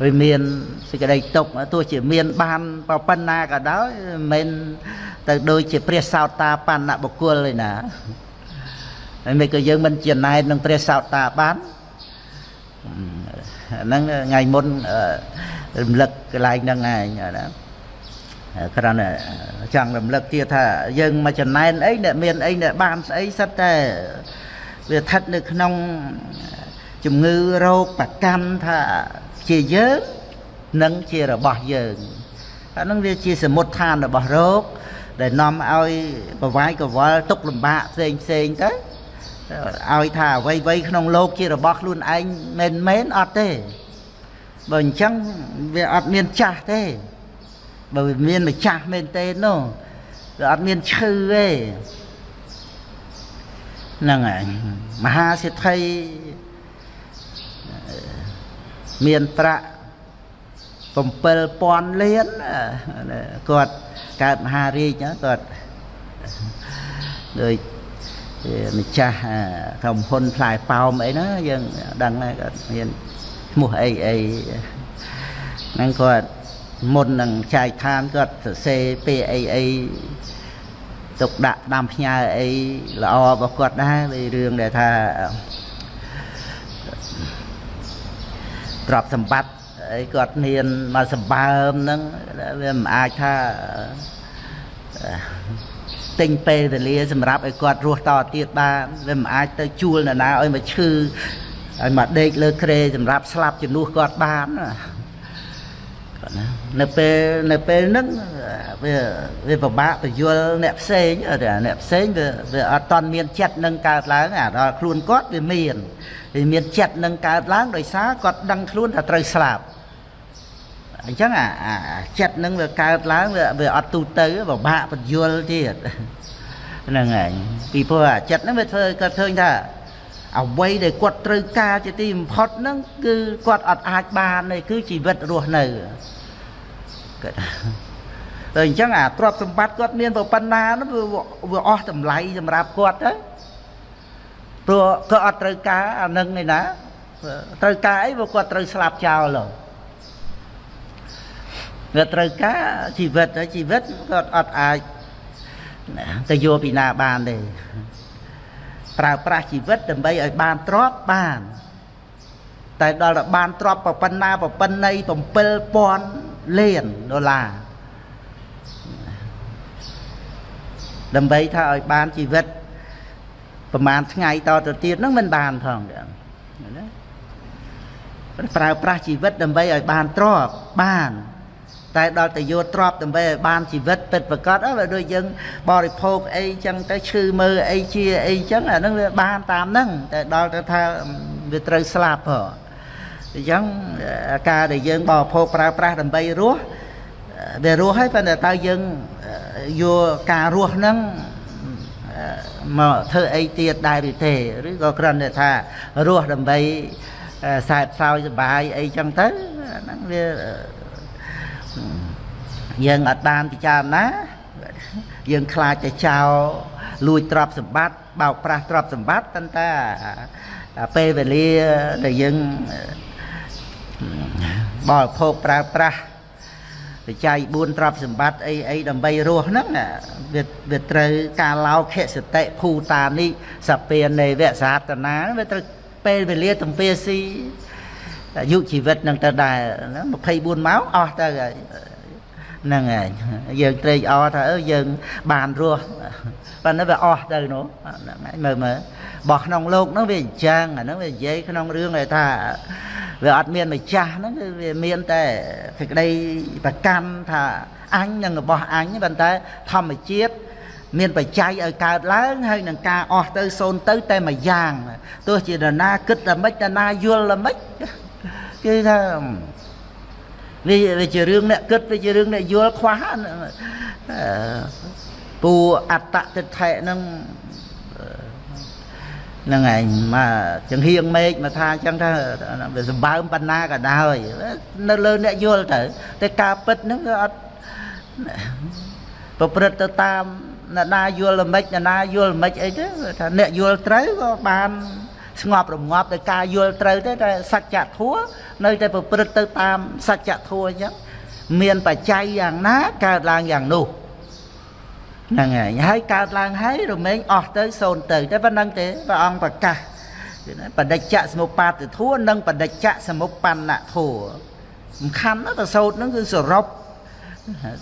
វាមានសេចក្តីទុកទោះជាមានបានប៉ុណ្ណាក៏ដោយមិនទៅដូចជាព្រះសោតាបណ្ណបុគ្គលទេណាហើយមិនក៏យើងមិនចំណែននឹងព្រះសោតាបានហ្នឹងថ្ងៃមុនរំលឹកកន្លែងហ្នឹងឯងណាគ្រាន់តែចង់រំលឹកទៀតថាយើងមកចំណែនអីអ្នកមានអីអ្នកបានស្អីសិតតែវាស្ថិតនៅក្នុងជំងឺរោគប្រកាន់ថា ជាយើងនិងជារបស់យើងអានឹងវាជាសមុទ្ឋានរបស់រោគដែលនាំឲ្យប្រវាយកវល់ទុកលំបាកផ្សេងផ្សេងទៅឲ្យថាអ្វីអ្វីក្នុងโลกជារបស់ខ្លួនឯងមិនមែនអត់ទេបើអញ្ចឹងវាអត់មានចាស់ទេបើវាមានម្ចាស់មែនទេនោះវាអត់មានឈឺទេ ហ្នឹងហើយមហាសិទ្ធិ មានប្រាក់7000លានគាត់កើតមហារាជគាត់ដោយម្ចាស់ក្រុមហ៊ុនផ្លែប៉ោមអីណាយើងដឹងហើយគាត់មានឈ្មោះអីអីហ្នឹងគាត់មុននឹងចែកឋានគាត់សរសេរពាក្យអីអីទុកដាក់ដាំផ្ញើអីល្អរបស់គាត់ដែររឿងដែលថា ទ្រព្យសម្បត្តិអីគាត់មានមកសម្បើមហ្នឹងវាមិនអាចថាទិញពេលវេលាសម្រាប់ឲ្យគាត់រស់តទៀតបានវាមិនអាចទៅជួលនរណាឲ្យមកឈឺឲ្យមកដេកលើក្រេសម្រាប់ស្លាប់ជំនួសគាត់បាន គាត់ណានៅពេលនៅពេលហ្នឹងវាវាពិបាកបញ្យល់អ្នកផ្សេងអ្នកផ្សេងវាវាអត់តន់មានចិត្តនឹងកើតឡើងអាដល់ខ្លួនគាត់វាមានវាមានចិត្តនឹងកើតឡើងដោយសារគាត់ដឹងខ្លួនថាត្រូវស្លាប់អញ្ចឹងអាចិត្តនឹងវាកើតឡើងវាវាអត់ទូទៅពិបាកបញ្យល់ទៀតហ្នឹងហើយពីព្រោះអាចិត្តហ្នឹងវាធ្វើគាត់ឃើញថា អ្វីដែលគាត់ត្រូវការជាទីបំផុតហ្នឹងគឺគាត់អត់អាចបានទេគឺជីវិតរស់នៅគាត់តែអញ្ចឹងអាទ្រព្យសម្បត្តិគាត់មានប៉ុណ្ណានោះវាអស់តម្លៃសម្រាប់គាត់ទៅព្រោះគាត់អត់ត្រូវការអានឹងឯណាត្រូវការអីព្រោះគាត់ត្រូវស្លាប់ចោលហ៎វាត្រូវការជីវិតហើយជីវិតគាត់អត់អាចទៅយកពីណាបានទេ ប្រើប្រាស់ជីវិតដើម្បីឲ្យបានទ្រព្យបាន តែដល់តែបានទ្រព្យប៉ុណ្ណាប៉ុណ្ណី7000លានដុល្លារដើម្បីថាឲ្យបានជីវិតប្រហែលថ្ងៃតទៅទៀតហ្នឹងមិនបានផងណាប្រើប្រាស់ជីវិតដើម្បីឲ្យបានទ្រព្យបាន តែដល់ទៅយកទ្រព្យដើម្បីឲ្យបានជីវិតពិតប្រកបហើយដូចយើងបរិភោគអីចឹងទៅឈឺមើលអីជាអីចឹងអានឹងវាបានតាមហ្នឹងតែដល់ទៅថាវាត្រូវស្លាប់ហ៎អញ្ចឹងការដែលយើងបរិភោគប្រើប្រាស់ដើម្បីរស់វារស់ហើយប៉ុន្តែតើយើងយកការរស់ហ្នឹងមកធ្វើអីទៀតដែរឬទេឬក៏គ្រាន់តែថារស់ដើម្បីសែបសោយសុបាយអីចឹងទៅហ្នឹងវា យើងអត់បានពិចារណាយើងខ្លាចតែចោលលួចទ្រព្យសម្បត្តិបោកប្រាស់ទ្រព្យសម្បត្តិប៉ុន្តែពេលវេលាដែលយើងបរិភោគប្រើប្រាស់បច្ច័យ4ទ្រព្យសម្បត្តិអីអីដើម្បីរស់ហ្នឹងវាវាត្រូវការឡោខសតិភូតានិសពានេវសាតនាវាត្រូវពេលវេលាទំពាស៊ី អាយុជីវិតនឹងទៅដែរ24ម៉ោងអស់ទៅហើយហ្នឹងហើយយើងត្រេកអរថាអើយើងបានរស់ប៉ណ្ណឹងវាអស់ទៅនោះហ្នឹងហើយមើលមើលបោះក្នុងលោកហ្នឹងវាអញ្ចឹងអាហ្នឹងវានិយាយក្នុងរឿងថាវាអត់មានម្ចាស់ហ្នឹងគឺវាមានតែសេចក្តីប្រកាន់ថាអញនឹងរបស់អញប៉ុន្តែធម្មជាតិមានបច្ច័យឲ្យកើតឡើងហើយនឹងការអស់ទៅសូន្យទៅតែមួយយ៉ាងទោះជាដណាគិតតែមិនដណាយល់តែមិន គឺថាវាវាជារឿងអ្នកគិតវាជារឿងអ្នកយល់ខ្វះពូអត្តតិដ្ឋិហ្នឹងហ្នឹងឯងមកចង្ហៀងមេឃមកថាអញ្ចឹងថាវាសម្បើមបណ្ណាក៏ដោយនៅលើអ្នកយល់ទៅតែការពិតហ្នឹងវាអត់ប្រព្រឹត្តទៅតាមអ្នកណាយល់ល្មិចអ្នកណាយល់ល្មិចអីទៅថាអ្នកយល់ត្រូវក៏បាន ស្ងប់រងាប់ដោយការយល់ត្រូវទេតែសច្ចធัวនៅតែប្រព្រឹត្តទៅតាមសច្ចធัวអញ្ចឹងមានបច្ច័យយ៉ាងណាកើតឡើងយ៉ាងនោះហ្នឹងហើយហើយកើតឡើងហើយរមែងអស់ទៅសូន្យទៅតែប៉ុណ្្នឹងទេព្រះអង្គប្រកាសបដិច្ចសមុបាទធัวនិងបដិច្ចសមុបណ្ណធัวសំខាន់ណាស់ប្រសូតហ្នឹងគឺសរុប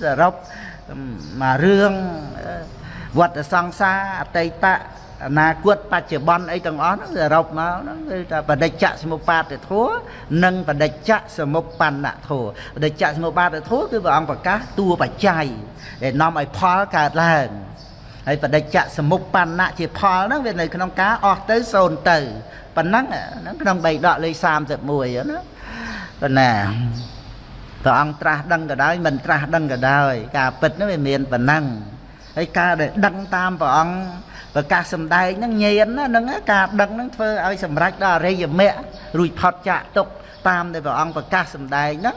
សរុបមករឿងវត្តសង្សារអតីត អនាគតបច្ចុប្បន្នអីទាំងអស់ហ្នឹងសរុបមកហ្នឹងគឺថាបដិច្ចសមុបាទធัวនិងបដិច្ចសមុបណ្ណធัวបដិច្ចសមុបាទធัวគឺព្រះអង្គប្រកាសតួបច្ច័យដែលនាំឲ្យផលកើតឡើងហើយបដិច្ចសមុបណ្ណជាផលហ្នឹងវានៅក្នុងការអស់ទៅសូន្យទៅប៉ុណ្ណឹងហ្នឹងក្នុងបៃដកលេខ31ណាប៉ុណ្ណាព្រះអង្គត្រាស់ដឹងក៏ដោយមិនត្រាស់ដឹងក៏ដោយការពិតហ្នឹងវាមានប៉ុណ្ណឹងហើយការដែលដឹងតាមព្រះអង្គ ប្រកាសសំដែងហ្នឹងញៀនណាហ្នឹងការដឹងហ្នឹងធ្វើឲ្យសម្រេចដល់អរិយមគ្គរួចផុតចាកទុកតាមដែលព្រះអង្គប្រកាសសំដែងហ្នឹង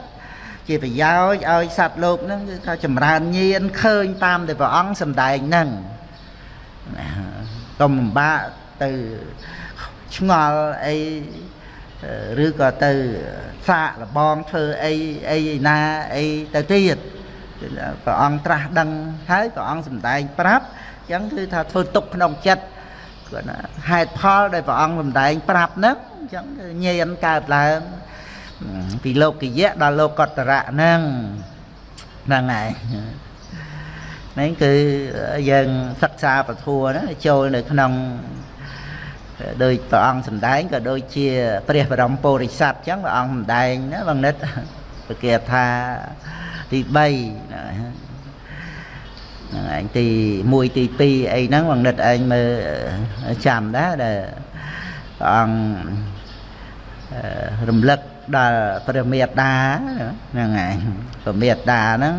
ជាប្រយោជន៍ឲ្យសត្វលោកហ្នឹងគឺថាចម្រើនញៀនឃើញតាមដែលព្រះអង្គសំដែងហ្នឹងកុំលំបាកទៅឆ្ងល់អីឬក៏ទៅសាកលបងធ្វើអីអីណាអីទៅទៀតព្រះអង្គត្រាស់ដឹងហើយព្រះអង្គសម្ដែងប្រាប់អញ្ចឹងគឺថាធ្វើទុកក្នុងចិត្តគាត់ណាហេតុផលដែលព្រះអង្គសម្ដែងប្រាប់ហ្នឹងអញ្ចឹងគឺញៀនកើតឡើងពីលោកយៈដល់លោកតរៈហ្នឹងហ្នឹងហើយហ្នឹងគឺយើងសិក្សាពធัวណាចូលនៅក្នុងដោយព្រះអង្គសម្ដែងក៏ដូចជា ព្រះបរមពុរិស័ទអញ្ចឹងព្រះអង្គសម្ដែងណាបងនិតប្រកាសថាទី3 ហ្នឹងឯងទី1ទី2អីហ្នឹងបងនិតឯងមើលចាំដែរដែលព្រះអង្គរំលឹកដល់ព្រះមេត្តាហ្នឹងឯងព្រះមេត្តាហ្នឹង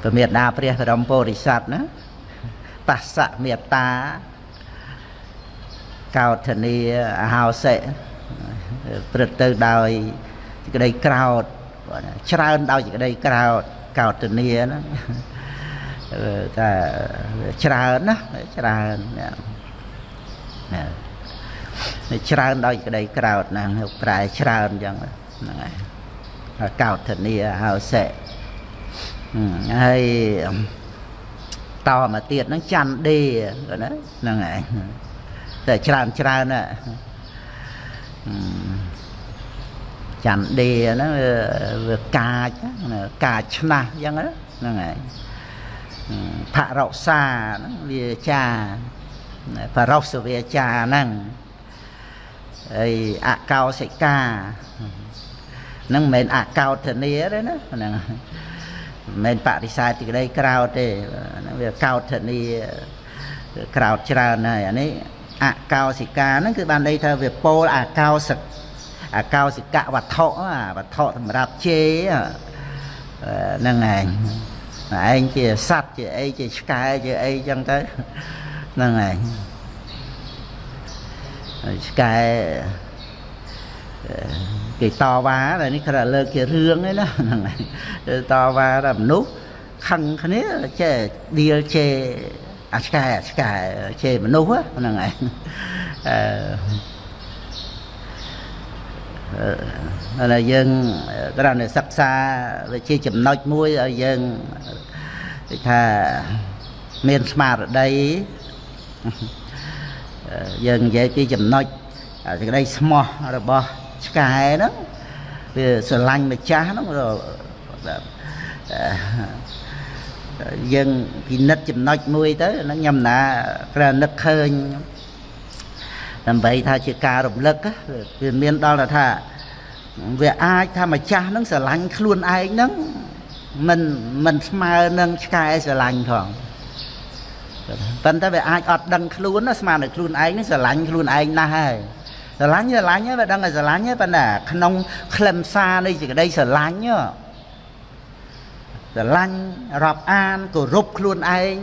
ព្រះមេត្តាព្រះបរមពុរិស័ទណាបស្សមេត្តាកោធនីអហោសិព្រឹត្តទៅដោយសេចក្តីក្រោតច្រើនដោយសេចក្តីក្រោត កោតនីហ្នឹងថាច្រើនណាច្រើនណាច្រើនដោយក្តីក្រោតហ្នឹងប្រែច្រើនអញ្ចឹងហ្នឹងហើយកោតនីហៅសិហើយតមកទៀតហ្នឹងច័ន្ទដេគាត់ណាហ្នឹងហើយតែច្រើនច្រើនណា ច័ន្ទដេហ្នឹងវាកាចកាចឆ្នាស់អញ្ចឹងហ្នឹងហើយផរោសាហ្នឹងវាចាបរោសវាចាហ្នឹងហើយអកោសិកាហ្នឹងមិនមែនអកោធនីទេណាហ្នឹងមិនបរិសេធទីក្តីក្រោតទេវាកោតធនីក្រោតច្រើនហើយអានេះអកោសិកាហ្នឹងគឺបានន័យថាវាពោលអកោសិក អកោសិកវត្ថុវត្ថុសម្រាប់ជេហ្នឹងឯងឯងជាសัตว์ជាអីជាឆ្កែជាអីចឹងទៅហ្នឹងឯងឆ្កែគេតវ៉ាតែនេះគ្រាន់តែលើកជារឿងឯណាហ្នឹងហើយតវ៉ាតែមនុស្សខឹងគ្នាចេះឌៀលជេអាឆ្កែអាឆ្កែជេមនុស្សហ្នឹងហើយអឺ តែយើងគ្រាន់តែសិក្សាវាជាចំណុចមួយឲ្យយើងគេថាមានស្មារតីយើងនិយាយពីចំណុចសេចក្តីស្មោះរបស់ឆ្កែហ្នឹងវាស្រឡាញ់ម្ចាស់ហ្នឹងយើងពិនិត្យចំណុចមួយទៅហ្នឹងខ្ញុំណាគ្រាន់នឹកឃើញ ដើម្បីថាជាការរំលឹកវាមានដល់ថាវាអាចថាម្ចាស់ហ្នឹងស្រឡាញ់ខ្លួនឯងហ្នឹងមិនមិនស្មើនឹងឆ្កែស្រឡាញ់ផងប៉ុន្តែវាអាចអត់ដឹងខ្លួនណាស្មានតែខ្លួនឯងនេះស្រឡាញ់ខ្លួនឯងណាស់ហើយស្រឡាញ់ស្រឡាញ់ហើយវាដឹងតែស្រឡាញ់ហើយប៉ុន្តែក្នុងខ្លឹមសារនៃសេចក្តីស្រឡាញ់ស្រឡាញ់រាប់អានគោរពខ្លួនឯង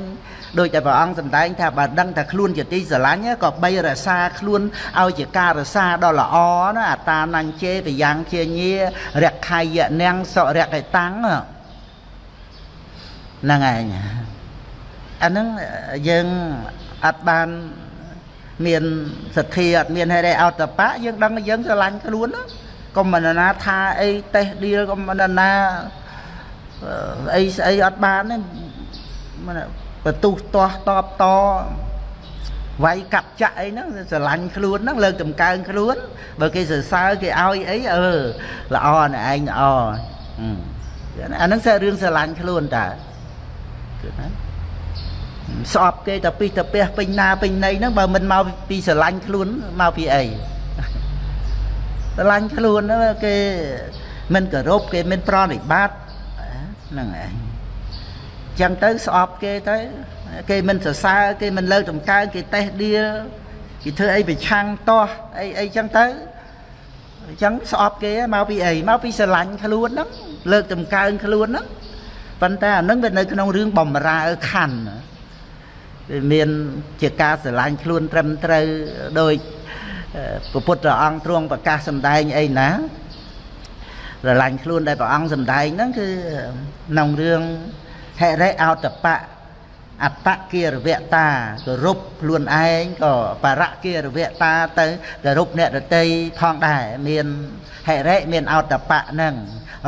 ដោយតែព្រះអង្គសម្ដែងថាបើដឹងថាខ្លួនជាទីស្រឡាញ់ក៏បីរក្សាខ្លួនឲ្យជាការរក្សាដ៏ល្អណាអតានញ្ញជេប្រយ៉ាងជាញារក្ខយនាងសុរកេតាំងហ្នឹងឯងអាហ្នឹងយើងអត់បានមានសទ្ធាអត់មានហេតុអីអតបៈយើងដឹងថាយើងស្រឡាញ់ខ្លួនកុំមិនណាថាអីតេះឌីលកុំមិនណាអីស្អីអត់បានទេ បន្ទុះទាស់តបតវាយកាប់ចាក់អីហ្នឹងស្រឡាញ់ខ្លួនហ្នឹងលើកតម្កើងខ្លួនបើគេសរសើរគេឲ្យអីអឺល្អណែឯងល្អអាហ្នឹង c'est រឿងស្រឡាញ់ខ្លួនតើគឺណាស្អប់គេតែពីតាពះពេញណាពេញណីហ្នឹងបើមិនមកពីស្រឡាញ់ខ្លួនមកពីអីស្រឡាញ់ខ្លួនគេមិនគោរពគេមិនប្រណិប័តហ្នឹងឯង ចឹងទៅស្អប់គេទៅគេមិនសរសើរគេមិនលើកតម្កើងគេតេះដៀលគេធ្វើអីប្រឆាំងតោះអីអីចឹងទៅអញ្ចឹងស្អប់គេមកពីអីមកពីស្រឡាញ់ខ្លួនហ្នឹងលើកតម្កើងខ្លួនហ្នឹងប៉ុន្តែអានឹងវានៅក្នុងរឿងបំរើខណ្ឌមានជាការស្រឡាញ់ខ្លួនត្រឹមត្រូវដោយព្រះពុទ្ធអង្គទ្រង់ប្រកាសសម្ដែងអីណាស្រឡាញ់ខ្លួនដែលព្រះអង្គសម្ដែងហ្នឹងគឺក្នុងរឿង ហិរិអោតបៈអត្តគារវតាគោរពខ្លួនឯងក៏បរៈគារវតាទៅគោរពអ្នកដតីផងដែរមានហិរិមានអោតបៈហ្នឹង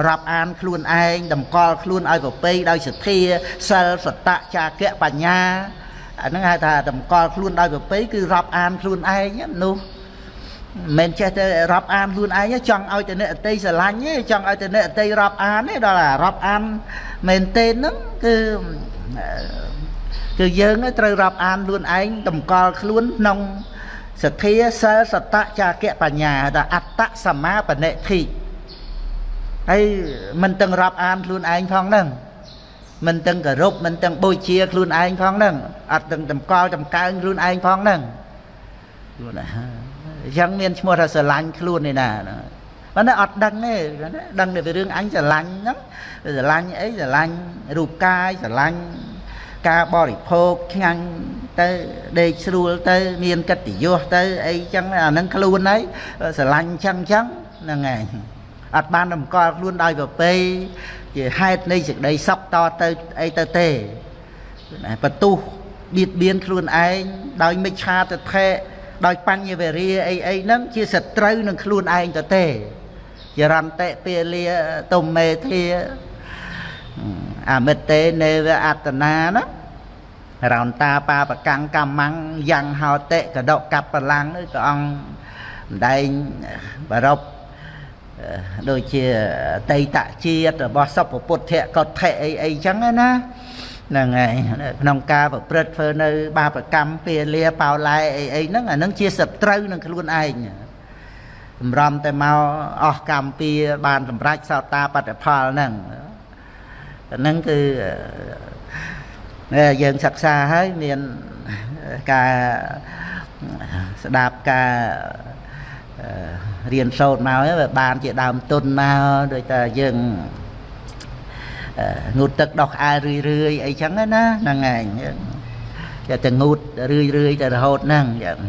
រាប់អានខ្លួនឯងតម្កល់ខ្លួនឲ្យប្រពៃដោយសទ្ធាសិលសតៈចាគៈបញ្ញាអាហ្នឹងហៅថាតម្កល់ខ្លួនដោយប្រពៃគឺរាប់អានខ្លួនឯងនោះ មិនចេះទៅរាប់អានខ្លួនឯងចង់ឲ្យតែអ្នកអតីស្រឡាញ់ទេចង់ឲ្យតែអ្នកអតីរាប់អានទេដល់អារាប់អានមែនទេហ្នឹងគឺគឺយើងត្រូវរាប់អានខ្លួនឯងតម្កល់ខ្លួនក្នុងសទ្ធាសិលសតៈចាគៈបញ្ញាថាអត្តសមាបនិធិហើយមិនទាំងរាប់អានខ្លួនឯងផងហ្នឹងមិនទាំងគោរពមិនទាំងបូជាខ្លួនឯងផងហ្នឹងអត់ទាំងតម្កល់តម្កើងខ្លួនឯងផងហ្នឹងយល់ណា អញ្ចឹងមានឈ្មោះថាស្រឡាញ់ខ្លួននេះណាប៉ុន្តែអត់ដឹងទេដឹងតែពីរឿងអញស្រឡាញ់ហ្នឹងស្រឡាញ់អីស្រឡាញ់រូបកាយស្រឡាញ់ការបរិភោគឆ្ងាញ់ទៅដេកស្រួលទៅ មានកិត្តិយសទៅអីចឹងអាហ្នឹងខ្លួនហើយស្រឡាញ់ចឹងចឹងហ្នឹងឯងអត់បានតម្កល់ខ្លួនដោយប្រពៃជាហេតុនៃសេចក្តីសុខតទៅអីទៅទេបន្ទុះបៀតបៀនខ្លួនឯងដោយមិច្ឆាទិដ្ឋិ ដោយបញ្ញវេរាអីអីហ្នឹងជាសត្រូវនឹងខ្លួនឯងទៅទេចរន្តិពាលាទុំមេធាអមិតទេនេវអត្តនាណារោនតាបាបកាំងកម្មੰយ៉ាងហោតិកដកកបលាំងនេះព្រះអង្គម្ដែងបរពដូចជាតៃតជាតិរបស់សុភពុទ្ធៈកថៈអីអីចឹងណា ហ្នឹងហើយក្នុងការប្រព្រឹត្តធ្វើនៅ បាបកម្មពាលាបោឡែអីអីហ្នឹងអាហ្នឹងជាសត្រូវនឹងខ្លួនឯងសម្រំតែមកអស់កម្មពីបានសម្រេចសោតាបត្តផលហ្នឹងហ្នឹងគឺយើងសិក្សាហើយមានការស្ដាប់ការរៀនសូត្រមកវាបានជាដើមទុនមកដូចតែយើង ងូតទឹកដោះក្អែលរឿយរឿយអីចឹងណាហ្នឹងឯងគេតែងូតរឿយរឿយទៅរហូតហ្នឹងចឹង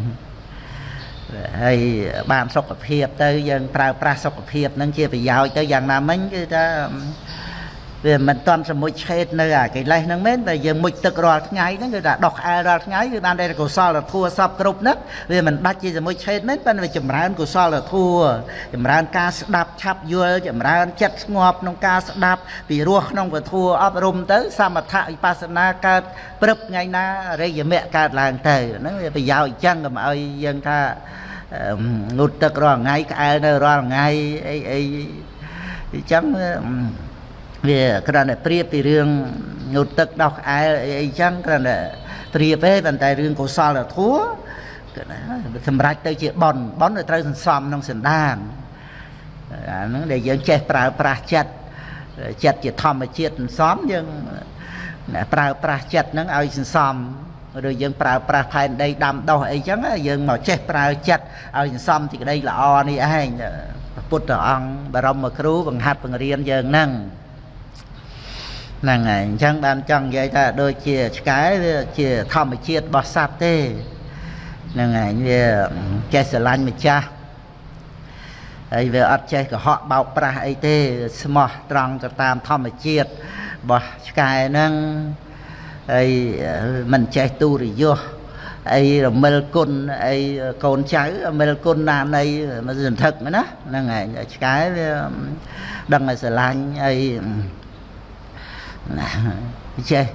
ហើយបានសុខភាពទៅយើងប្រើប្រាស់សុខភាពហ្នឹងជាប្រយោជន៍ទៅយ៉ាងណាមិញគឺថា វាមិនតន់សមុជឆេតនៅអាកិលេសហ្នឹងមែនតែយើងមុជទឹករាល់ថ្ងៃហ្នឹងគឺថាដោះក្អែលរាល់ថ្ងៃគឺបានតែកុសលធัวសពគ្រប់ហ្នឹងវាមិនដាច់ជាសមុជឆេតមែនប៉ុន្តែវាចម្រើនកុសលធัวចម្រើនការស្ដាប់ឆាប់យល់ចម្រើនចិត្តស្ងប់ក្នុងការស្ដាប់ពីរស់ក្នុងពធัวអប់រំទៅសមថៈវិបស្សនាកើតព្រឹបថ្ងៃណារិយមៈកើតឡើងទៅហ្នឹងវាប្រយោជន៍អញ្ចឹងកុំឲ្យយើងថាងូតទឹករាល់ថ្ងៃក្អែលនៅរាល់ថ្ងៃអីអីអញ្ចឹង វាគ្រាន់តែប្រៀបពីរឿងងូតទឹកដោះក្អែលអីអីចឹងគ្រាន់តែប្រៀបទេប៉ុន្តែរឿងកុសលធម៌គឺណាសម្រាប់ទៅជាប៉ុនប៉ុនទៅត្រូវសន្សំក្នុងសន្តានអាហ្នឹងដែលយើងចេះប្រើប្រាស់ចិត្តចិត្តជាធម្មជាតិសន្សំយើងប្រើប្រាស់ចិត្តហ្នឹងឲ្យសន្សំឬយើងប្រើប្រាស់ផែនដីដាំដុះអីចឹងយើងមកចេះប្រើចិត្តឲ្យសន្សំទីក្តីល្អនេះឯងពុទ្ធអង្គបរមគ្រូបង្ហាត់បង្រៀនយើងហ្នឹង ហ្នឹងហើយអញ្ចឹងបានចង់និយាយថាដូចជាឆ្កែវាជាធម្មជាតិរបស់សត្វទេហ្នឹងហើយវាចេះស្រឡាញ់ម្ចាស់ហើយវាអត់ចេះកុហកបោកប្រាស់អីទេស្មោះត្រង់ទៅតាមធម្មជាតិរបស់ឆ្កែហ្នឹងហើយមិនចេះទូរយសអីរមិលគុណអីកូនចៅរមិលគុណណានៃមិនសន្ធឹកណាហ្នឹងហើយឆ្កែវាដឹងឲ្យស្រឡាញ់អី ណាចេះ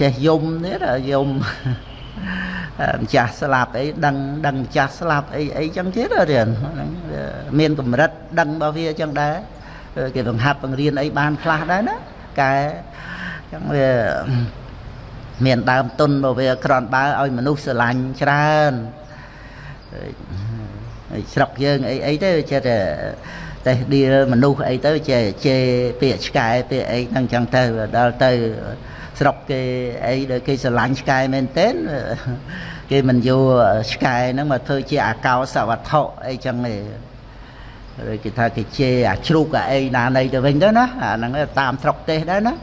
ចេះយំទៀតយំម្ចាស់ស្លាប់អីដឹងដឹងម្ចាស់ស្លាប់អីអីចឹងទៀតរៀនមានកម្រិតដឹងរបស់វាចឹងដែរគេបង្ហាត់បង្រៀនអីបានខ្លះដែរណាកែចឹងវាមានដើមទុនរបស់វាក្រនបើឲ្យមនុស្សស្រឡាញ់ច្រើន ស្រុកយើងអីអីទៅចេះតែតេះឌីលមនុស្សអីទៅចេះជេរពាក្យឆ្កែពាក្យអីហ្នឹងចឹងទៅដល់ទៅស្រុកគេអីដែលគេស្រឡាញ់ឆ្កែមែនទែនគេមិនយកឆ្កែហ្នឹងមកធ្វើជាអាកោសវត្ថុអីចឹងទេឬគេថាគេជេរអាជ្រូកអាអីណានៃទៅវិញទៅណាអាហ្នឹងតាមស្រុកទេសដែរណា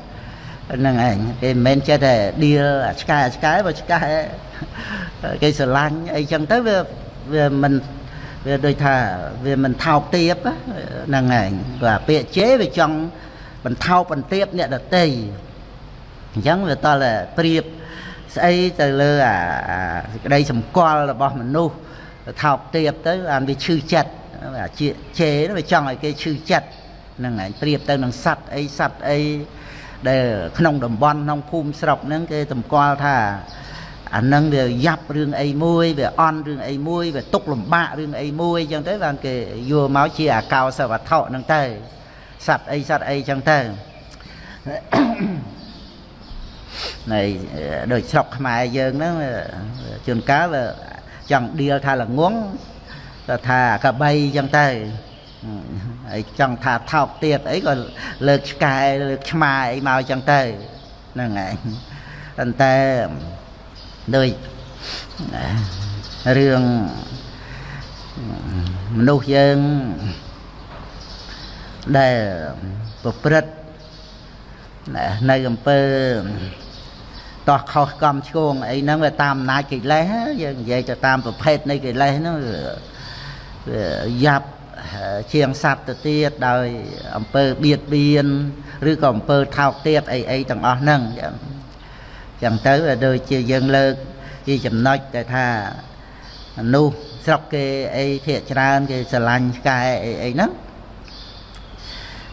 ហ្នឹងឯងគេមិនមែនចេះតែដៀលឆ្កែឆ្កែបើឆ្កែគេស្រឡាញ់អីចឹងទៅវា វាមិនវាដូចថាវាមិនថោកទាបហ្នឹងឯងបាទពាក្យជេរវាចង់បន្ថោកបន្ទាបអ្នកដតីអញ្ចឹងវាតតែប្រៀបស្អីទៅលើអាសេចក្តីសម្គាល់របស់មនុស្សថោកទាបទៅអានវាឈឺចិត្តអាជាជេរវាចង់ឲ្យគេឈឺចិត្តហ្នឹងឯងប្រៀបទៅនឹងសัตว์អីសัตว์អីដែលក្នុងតំបន់ក្នុងភូមិស្រុកហ្នឹងគេតម្កល់ថា អានឹងវាយ៉ាប់រឿងអីមួយវាអន់រឿងអីមួយវាຕົកលំបាករឿងអីមួយអញ្ចឹងទៅបានគេយកមកជាអាកោសវត្ថុហ្នឹងទៅសត្វអីសត្វអីអញ្ចឹងទៅនៃដូចស្រុកខ្មែរយើងហ្នឹងជួនកាលវាចង់ដៀលថាល្ងងទៅថាកបីអញ្ចឹងទៅហើយចង់ថាថោកទៀតអីក៏លើកឆ្កែលើកឆ្មាអីមកអញ្ចឹងទៅហ្នឹងឯងប៉ុន្តែ ដូចរឿងមនុស្សយើងដែលប្រព្រឹត្តនៅអំពើតោះខុសកំឆ្គងអីហ្នឹងវាតាមអំណាចកិលេសយើងនិយាយទៅតាមប្រភេទនៃកិលេសហ្នឹងវាយ៉ាប់ជាងសត្វទៅទៀតដោយអំពើបៀតបៀនឬក៏អំពើថោកទាបអីអីទាំងអស់ហ្នឹងចឹង ចឹងទៅដូចជាយើងលើកជាចំណុចដែលថាមនុស្សស្រុកគេអីភាកច្រើនគេស្រឡាញ់ឆ្កែអីអីហ្នឹង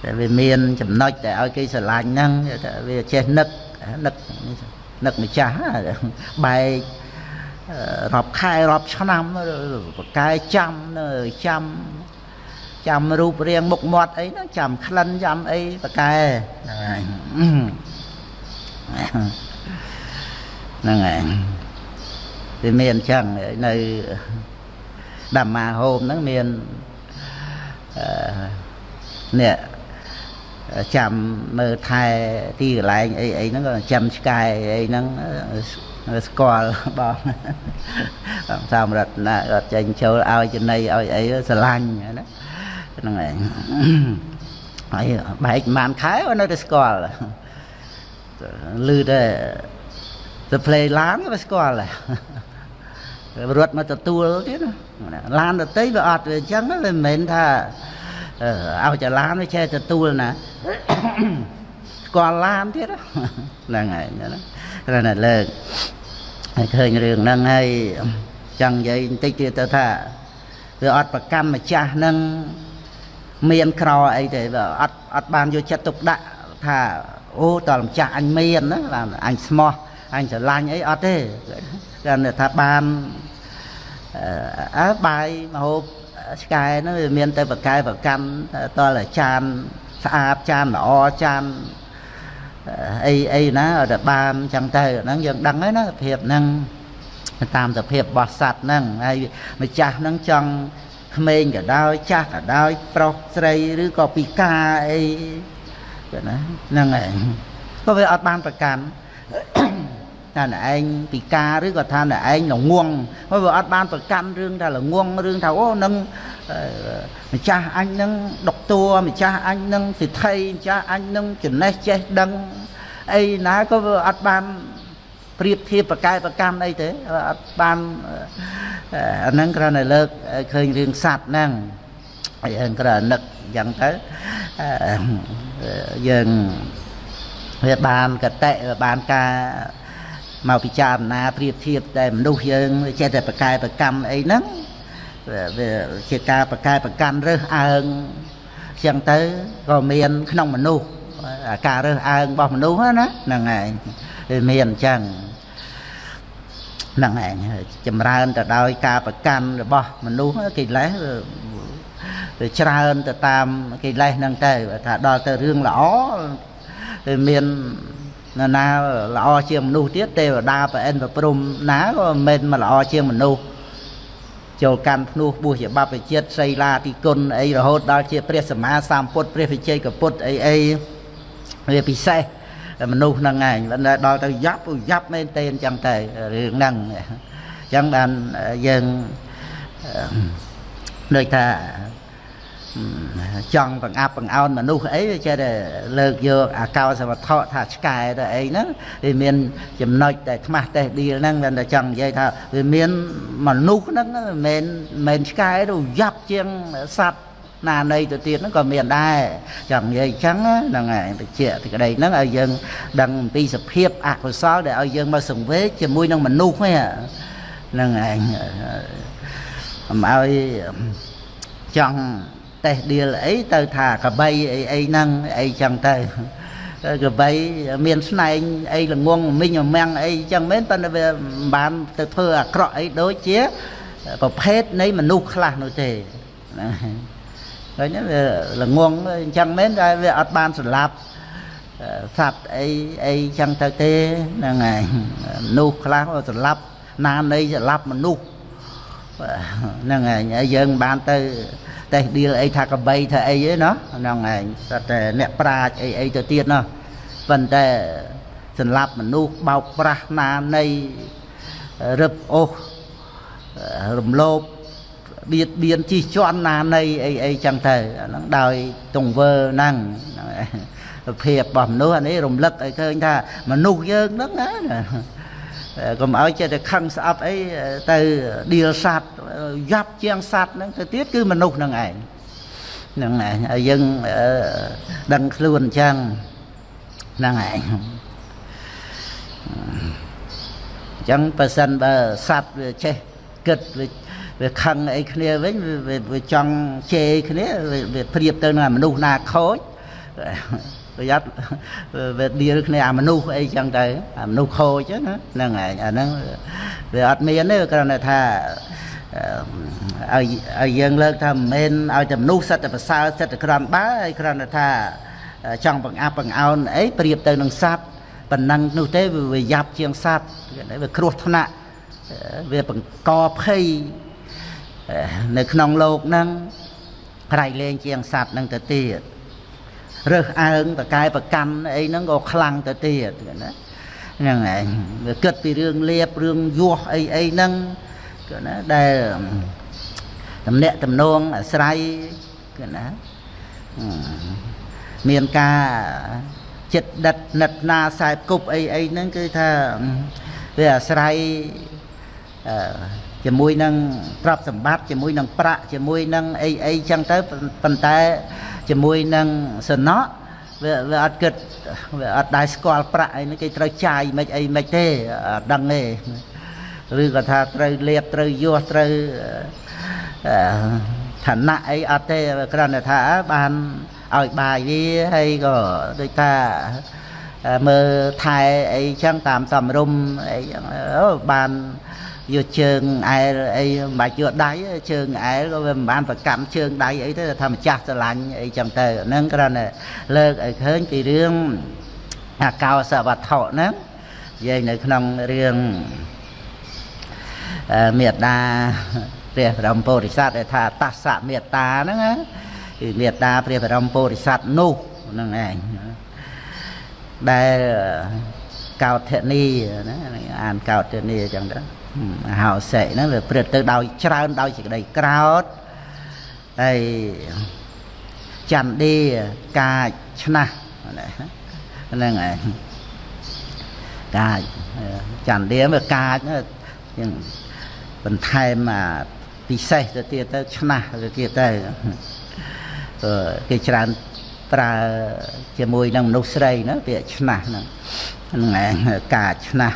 តែវាមានចំណុចដែលឲ្យគេស្រឡាញ់ហ្នឹងវាចេះនឹកនឹកនឹកម្ចាស់បែករាប់ខែរាប់ឆ្នាំបកែចាំនៅចាំចាំរូបរាងមុខមាត់អីហ្នឹងចាំក្លិនចាំអីបកែហ្នឹងហើយ ហ្នឹងហើយវាមានអញ្ចឹងនៅដាមាហូមហ្នឹងមានអឺនេះចាំមើលថែទីកន្លែងអីអីហ្នឹងក៏ចាំឆ្កែអីហ្នឹងស្គាល់បងសាមរតនាគាត់ចេញចូលឲ្យចំណៃឲ្យអីស្រឡាញ់ណាហ្នឹងឯងហើយបែកប្រហែលខែនៅតែស្គាល់លឺតែ ទៅផ្លេឡានវាស្គាល់រត់មកទទួលទៀតណាឡានដតីវាអត់វាអញ្ចឹងវាមិនមែនថាឲ្យតែឡានវាចេះទទួលណាស្គាល់ឡានទៀតហ្នឹងហើយណាគ្រាន់តែលើកហើយឃើញរឿងហ្នឹងហើយចង់និយាយបន្តិចទៀតទៅថាវាអត់ប្រកម្មម្ចាស់ហ្នឹងមានក្រអីទេវាអត់អត់បានយកចិត្តទុកដាក់ថាអូតើម្ចាស់អញមានណាអញស្មោះ អញស្រឡាញ់អីអត់ទេគាត់ថាបានអើបាយមហូបឆ្កែហ្នឹងវាមានតែបកែប្រកាន់តលចានស្អាតចានល្អចានអីអីណាតែបានចឹងទៅហ្នឹងយើងដឹងហើយណាភាពហ្នឹងតាមសភាពរបស់សัตว์ហ្នឹងហើយម្ចាស់ហ្នឹងចង់ក្មេងក៏ដោយចាស់ក៏ដោយប្រុសស្រីឬក៏ពិការអីណាហ្នឹងឯងក៏វាអត់បានប្រកាន់ ថាណែឯងពិការឬក៏ថាណែឯងល្ងងហើយវាអត់បានប្រកាន់រឿងថាល្ងងរឿងថាអូនឹងម្ចាស់អញនឹងដុកតួម្ចាស់អញនឹងសិទ្ធិម្ចាស់អញនឹងចំណេះចេះដឹងអីណាក៏វាអត់បានប្រៀបធៀបប្រកែប្រកម្មអីទេអត់បានអាហ្នឹងគ្រាន់តែលើកឃើញរឿងសัตว์ហ្នឹងហើយយើងគ្រាន់តែនឹកអញ្ចឹងទៅយើងវាបានកតៈបានការ មកពិចារណាប្រៀបធៀបតែមនុស្សយើងចេះតែប្រកែប្រកម្មអីហ្នឹងវាជាការប្រកែប្រកាន់រើសអើងចឹងទៅក៏មានក្នុងមនុស្សការរើសអើងរបស់មនុស្សណាហ្នឹងឯងវាមានអញ្ចឹងហ្នឹងឯងចម្រើនទៅដោយការប្រកាន់របស់មនុស្សកិលេសវាច្រើនទៅតាមកិលេសហ្នឹងទៅថាដល់ទៅរឿងល្អវាមាន ណាណាល្អជាងមនុស្សទៀតទេវតាប្រអិនប្រព្រំណាក៏មិនមែនមកល្អជាងមនុស្សចូលកាន់ភ្នោះបួសជាបព្វជិតសីឡាទីគុណអីរហូតដល់ជាព្រះសម្មាសម្ពុទ្ធព្រះវិជ័យកពុទ្ធអីអីវាពិសេសមនុស្សហ្នឹងឯងដល់ទៅយ៉ាប់យ៉ាប់មែនទេអញ្ចឹងទៅរឿងហ្នឹងអញ្ចឹងបានយើងដូចថា ចង់បង្អាប់បង្អោនមនុស្សអីចេះតែលើកយកអាកោសវត្ថុថាឆ្កែទៅអីហ្នឹងវាមានចំណុចតែខ្មាស់តេះឌីលហ្នឹងតែចង់និយាយថាវាមានមនុស្សហ្នឹងមិនមែនមិនឆ្កែទៅយ៉ាប់ជាងសត្វណានៃទៅទៀតហ្នឹងក៏មានដែរចង់និយាយអញ្ចឹងហ្នឹងហើយតិចទីក្តីហ្នឹងឲ្យយើងដឹងអំពីសភាពអកុសលដែលឲ្យយើងមកសង្វេគជាមួយនឹងមនុស្សហ្នឹងឯងអំឲ្យចង់ តេះដៀលអីទៅថាកបីអីអីហ្នឹងអីចឹងទៅកបីមានស្នែងអីល្ងងមីងមាំងអីចឹងមែនប៉ុន្តែវាមិនបានទៅធ្វើអាក្រក់អីដូចជាប្រភេទនៃមនុស្សខ្លះនោះទេណាឃើញវាល្ងងអញ្ចឹងមែនតែវាអត់បានសម្លាប់សត្វអីអីចឹងទៅទេហ្នឹងហើយមនុស្សខ្លះសម្លាប់ណានៃសម្លាប់មនុស្សហ្នឹងហើយយើងបានទៅ តេះឌីលអីថាកបីថាអីឯណោះហ្នឹងឯងតែតែអ្នកប្រាជ្ញអីអីទៅទៀតណោះប៉ុន្តែសម្លាប់មនុស្សបោកប្រាស់ណានៃរឹបអូសរំលោភបៀតបៀនជិះជាន់ណានៃអីអីចឹងទៅអាហ្នឹងដោយទង្វើហ្នឹងភាពរបស់មនុស្សអានេះរំលឹកឲ្យឃើញថាមនុស្សយើងហ្នឹងណា កុំឲ្យចេះតែខឹងស្អប់អីទៅឌីលសัตว์យ៉ាប់ជាងសัตว์ហ្នឹងទៅទៀតគឺមនុស្សហ្នឹងឯងហ្នឹងឯងឲ្យយើងដឹងខ្លួនអញ្ចឹងហ្នឹងឯងអញ្ចឹងបើសិនបើសัตว์វាចេះគិតវាវាខឹងអីគ្នាវិញវាចង់ជេរគ្នាវាប្រៀបទៅនឹងមនុស្សណាខូច ប្រយ័ត្នវាឌីលគ្នាអាមនុស្សអីចឹងទៅអាមនុស្សខូចណាហ្នឹងឯងអាហ្នឹងវាអត់មានទេគ្រាន់តែថាឲ្យឲ្យយើងលើកថាមិនមែនឲ្យតែមនុស្សសិតតែប្រសើរសិតតែក្រាន់បើហើយគ្រាន់តែថាចង់បង្អាប់បង្អោនអីប្រៀបទៅនឹងសត្វប៉ុណ្ណឹងនោះទេវាយ៉ាប់ជាងសត្វវាគ្រោះថ្នាក់វាបង្កភ័យនៅក្នុងโลกហ្នឹងក្រៃលែងជាងសត្វហ្នឹងទៅទៀត រើសអើងតកែប្រកាន់អីហ្នឹងក៏ខ្លាំងទៅទៀតណាហ្នឹងឯងវាគិតពីរឿងលៀបរឿងយោះអីអីហ្នឹងគឺណាដែលតំណាក់តំណងអាស្រ័យគឺណាមានការចិត្តដិតនិតណាខ្សែគប់អីអីហ្នឹងគឺថាវាអាស្រ័យអឺជាមួយនឹងទ្រព្យសម្បត្តិជាមួយនឹងប្រាក់ជាមួយនឹងអីអីចឹងទៅប៉ុន្តែ ជាមួយនឹងសំណក់វាវាអត់គិតវាអត់ដែរស្គាល់ប្រាក់អីនេះគេត្រូវចាយមិនអីមិនទេអត់ដឹងទេឬក៏ថាត្រូវលៀបត្រូវយោះត្រូវឋានៈអីអត់ទេគ្រាន់តែថាបានឲ្យបាយវាហើយក៏ដូចថាមើលថែអីចឹងតាមសំរុំអីចឹងអូបាន យកជើងអែលអីមិនបាច់យកដៃជើងអែលក៏វាមិនបានប្រកម្មជើងដៃអីទេថាម្ចាស់ស្រឡាញ់អីចឹងទៅហ្នឹងគ្រាន់តែលើកឲ្យឃើញពីរឿងអាកោសវត្ថុហ្នឹងនិយាយនៅក្នុងរឿងមេត្តាព្រះបរមពុរិស័ទដែលថាតស្សមេត្តាហ្នឹងណាគឺមេត្តាព្រះបរមពុរិស័ទនោះហ្នឹងឯងដែលកោតធនីណាអានកោតធនីអញ្ចឹងទៅ ហោសិហ្នឹងវាព្រឹត្តទៅដោយច្រើនដោយសេចក្តីក្រោតហើយចន្ទាកាចឆ្នះហ្នឹងឯងកាចចន្ទាវាកាចហ្នឹងបន្ថែមអាពិសេសទៅទៀតទៅឆ្នះទៅទៀតទៅគេច្រើនប្រើជាមួយនឹងមនុស្សស្រីណាពាក្យឆ្នះហ្នឹងហ្នឹងឯងកាចឆ្នះ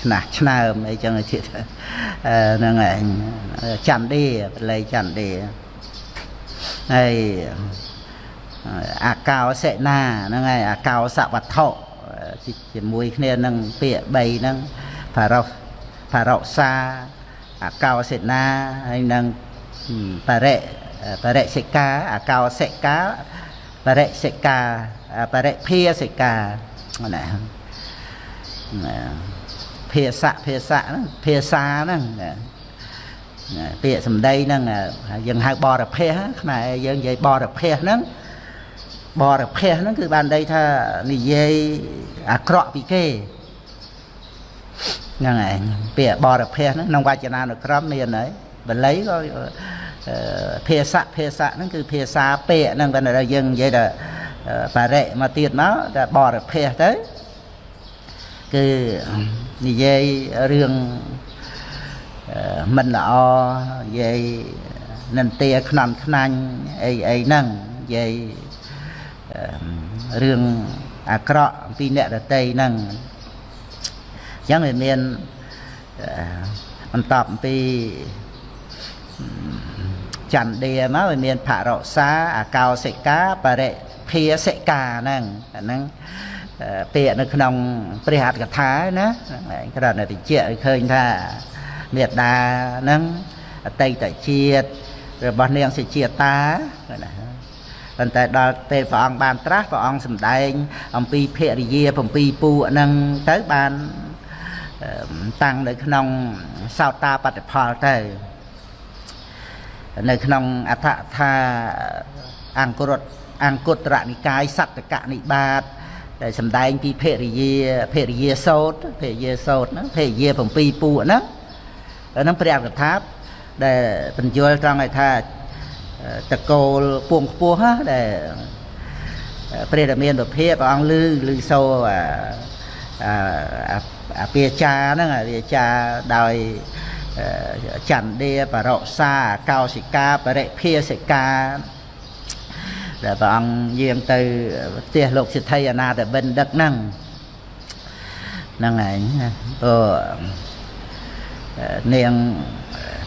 ឆ្នះឆ្នើមអីចឹងទៀតហ្នឹងឯងចន្ទឌីបល័យចន្ទឌីហើយអាកោសេនាហ្នឹងហើយអាកោសវត្ថុជាមួយគ្នានឹងពាក្យ3ហ្នឹងផារោផារោសាអាកោសេនាហើយនឹងបរិបរិសិកាអាកោសិកាបរិសិកាបរិភាសិកាណាណា ភាសាភាសាហ្នឹងភាសាហ្នឹងពាក្យសម្ដីហ្នឹងយើងហៅបរភេសខ្មែរយើងនិយាយបរភេសហ្នឹងបរភេសហ្នឹងគឺបានន័យថានិយាយអាក្រក់ពីគេហ្នឹងឯងពាក្យបរភេសហ្នឹងក្នុងវចនានុក្រមមានហើយបល័យក៏ភាសាភាសាហ្នឹងគឺភាសាពាក្យហ្នឹងតែយើងនិយាយថាបរិមកទៀតមកតែបរិភេទទៅ គឺនិយាយរឿងមិនល្អនិយាយនិន្ទាខ្នន់ខ្នាញ់អីអីហ្នឹងនិយាយរឿងអាក្រក់អំពីអ្នកដតីហ្នឹងអញ្ចឹងវាមានបន្តអំពីចន្ទាមកវាមានភរសាអកោសិកាបរិភាសិកាហ្នឹងអាហ្នឹង ពាក្យនៅក្នុងព្រះអត្ថកថាណាគ្រាន់តែបញ្ជាក់ឲ្យឃើញថាមេត្តាហ្នឹងអតីតជាតិរបស់នាងសិជាតាណាប៉ុន្តែដល់ពេលព្រះអង្គបានត្រាស់ព្រះអង្គសម្ដែង អំពីភរិយា7ពួកហ្នឹងទៅបានតាំងនៅក្នុងសោតាបត្តិផលទៅនៅក្នុងអដ្ឋថាអង្គរតអង្គត្រនិកាយសត្តកនិបាត ដែលសម្ដែងពីភរិយាភរិយាសោតភរិយាសោតហ្នឹងភរិយា7ពួកហ្នឹងហ្នឹងព្រះអកថាដែលបញ្យល់ត្រង់ឲ្យថាតកូលពួងខ្ពស់ណាដែលព្រះរាមាប្រភេទព្រះអង្គលឺលឺសូអាអាពាចាហ្នឹងអាពាចាដោយចន្ទាបរោសាកោសិកាបរិភាសិកា ដែលព្រះអង្គយាងទៅផ្ទះលោកសិទ្ធិអនាតបិណ្ឌិតហ្នឹងហ្នឹងឯងព្រោះនាង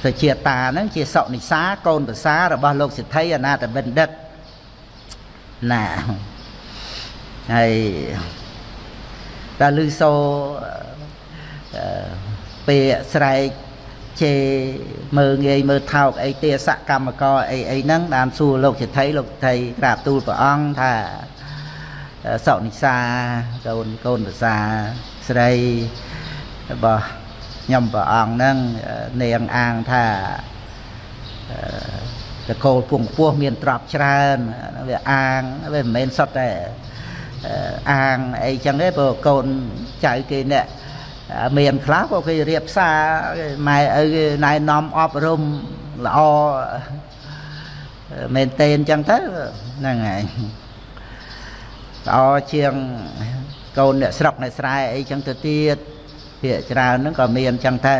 សុជាតាហ្នឹងជាសុនិសាកូនប្រសារបស់លោកសិទ្ធិអនាតបិណ្ឌិតណាហើយតើលឺសូពាក្យស្រែក ជេមើងងាយមើលថោកអីទេសកម្មករអីអីហ្នឹងបានសួរលោកសិទ្ធិលោកសិទ្ធិក្រាបទូលព្រះអង្គថាសុនិសាកូនកូនប្រសាស្រីរបស់ខ្ញុំព្រះអង្គហ្នឹងនាងអាងថាតកូលពងពោះមានទ្រព្យច្រើនវាអាងវាមិនមែនសុទ្ធតែអាងអីចឹងទេព្រោះកូនចៅគេអ្នក មានខ្លះក៏គេរៀបសារម៉ែឪគេណែនាំអប់រំល្អមែនតេនចឹងទៅហ្នឹងហើយល្អជាងកូនអ្នកស្រុកអ្នកស្រែអីចឹងទៅទៀតភាកច្រើនហ្នឹងក៏មានចឹងទៅ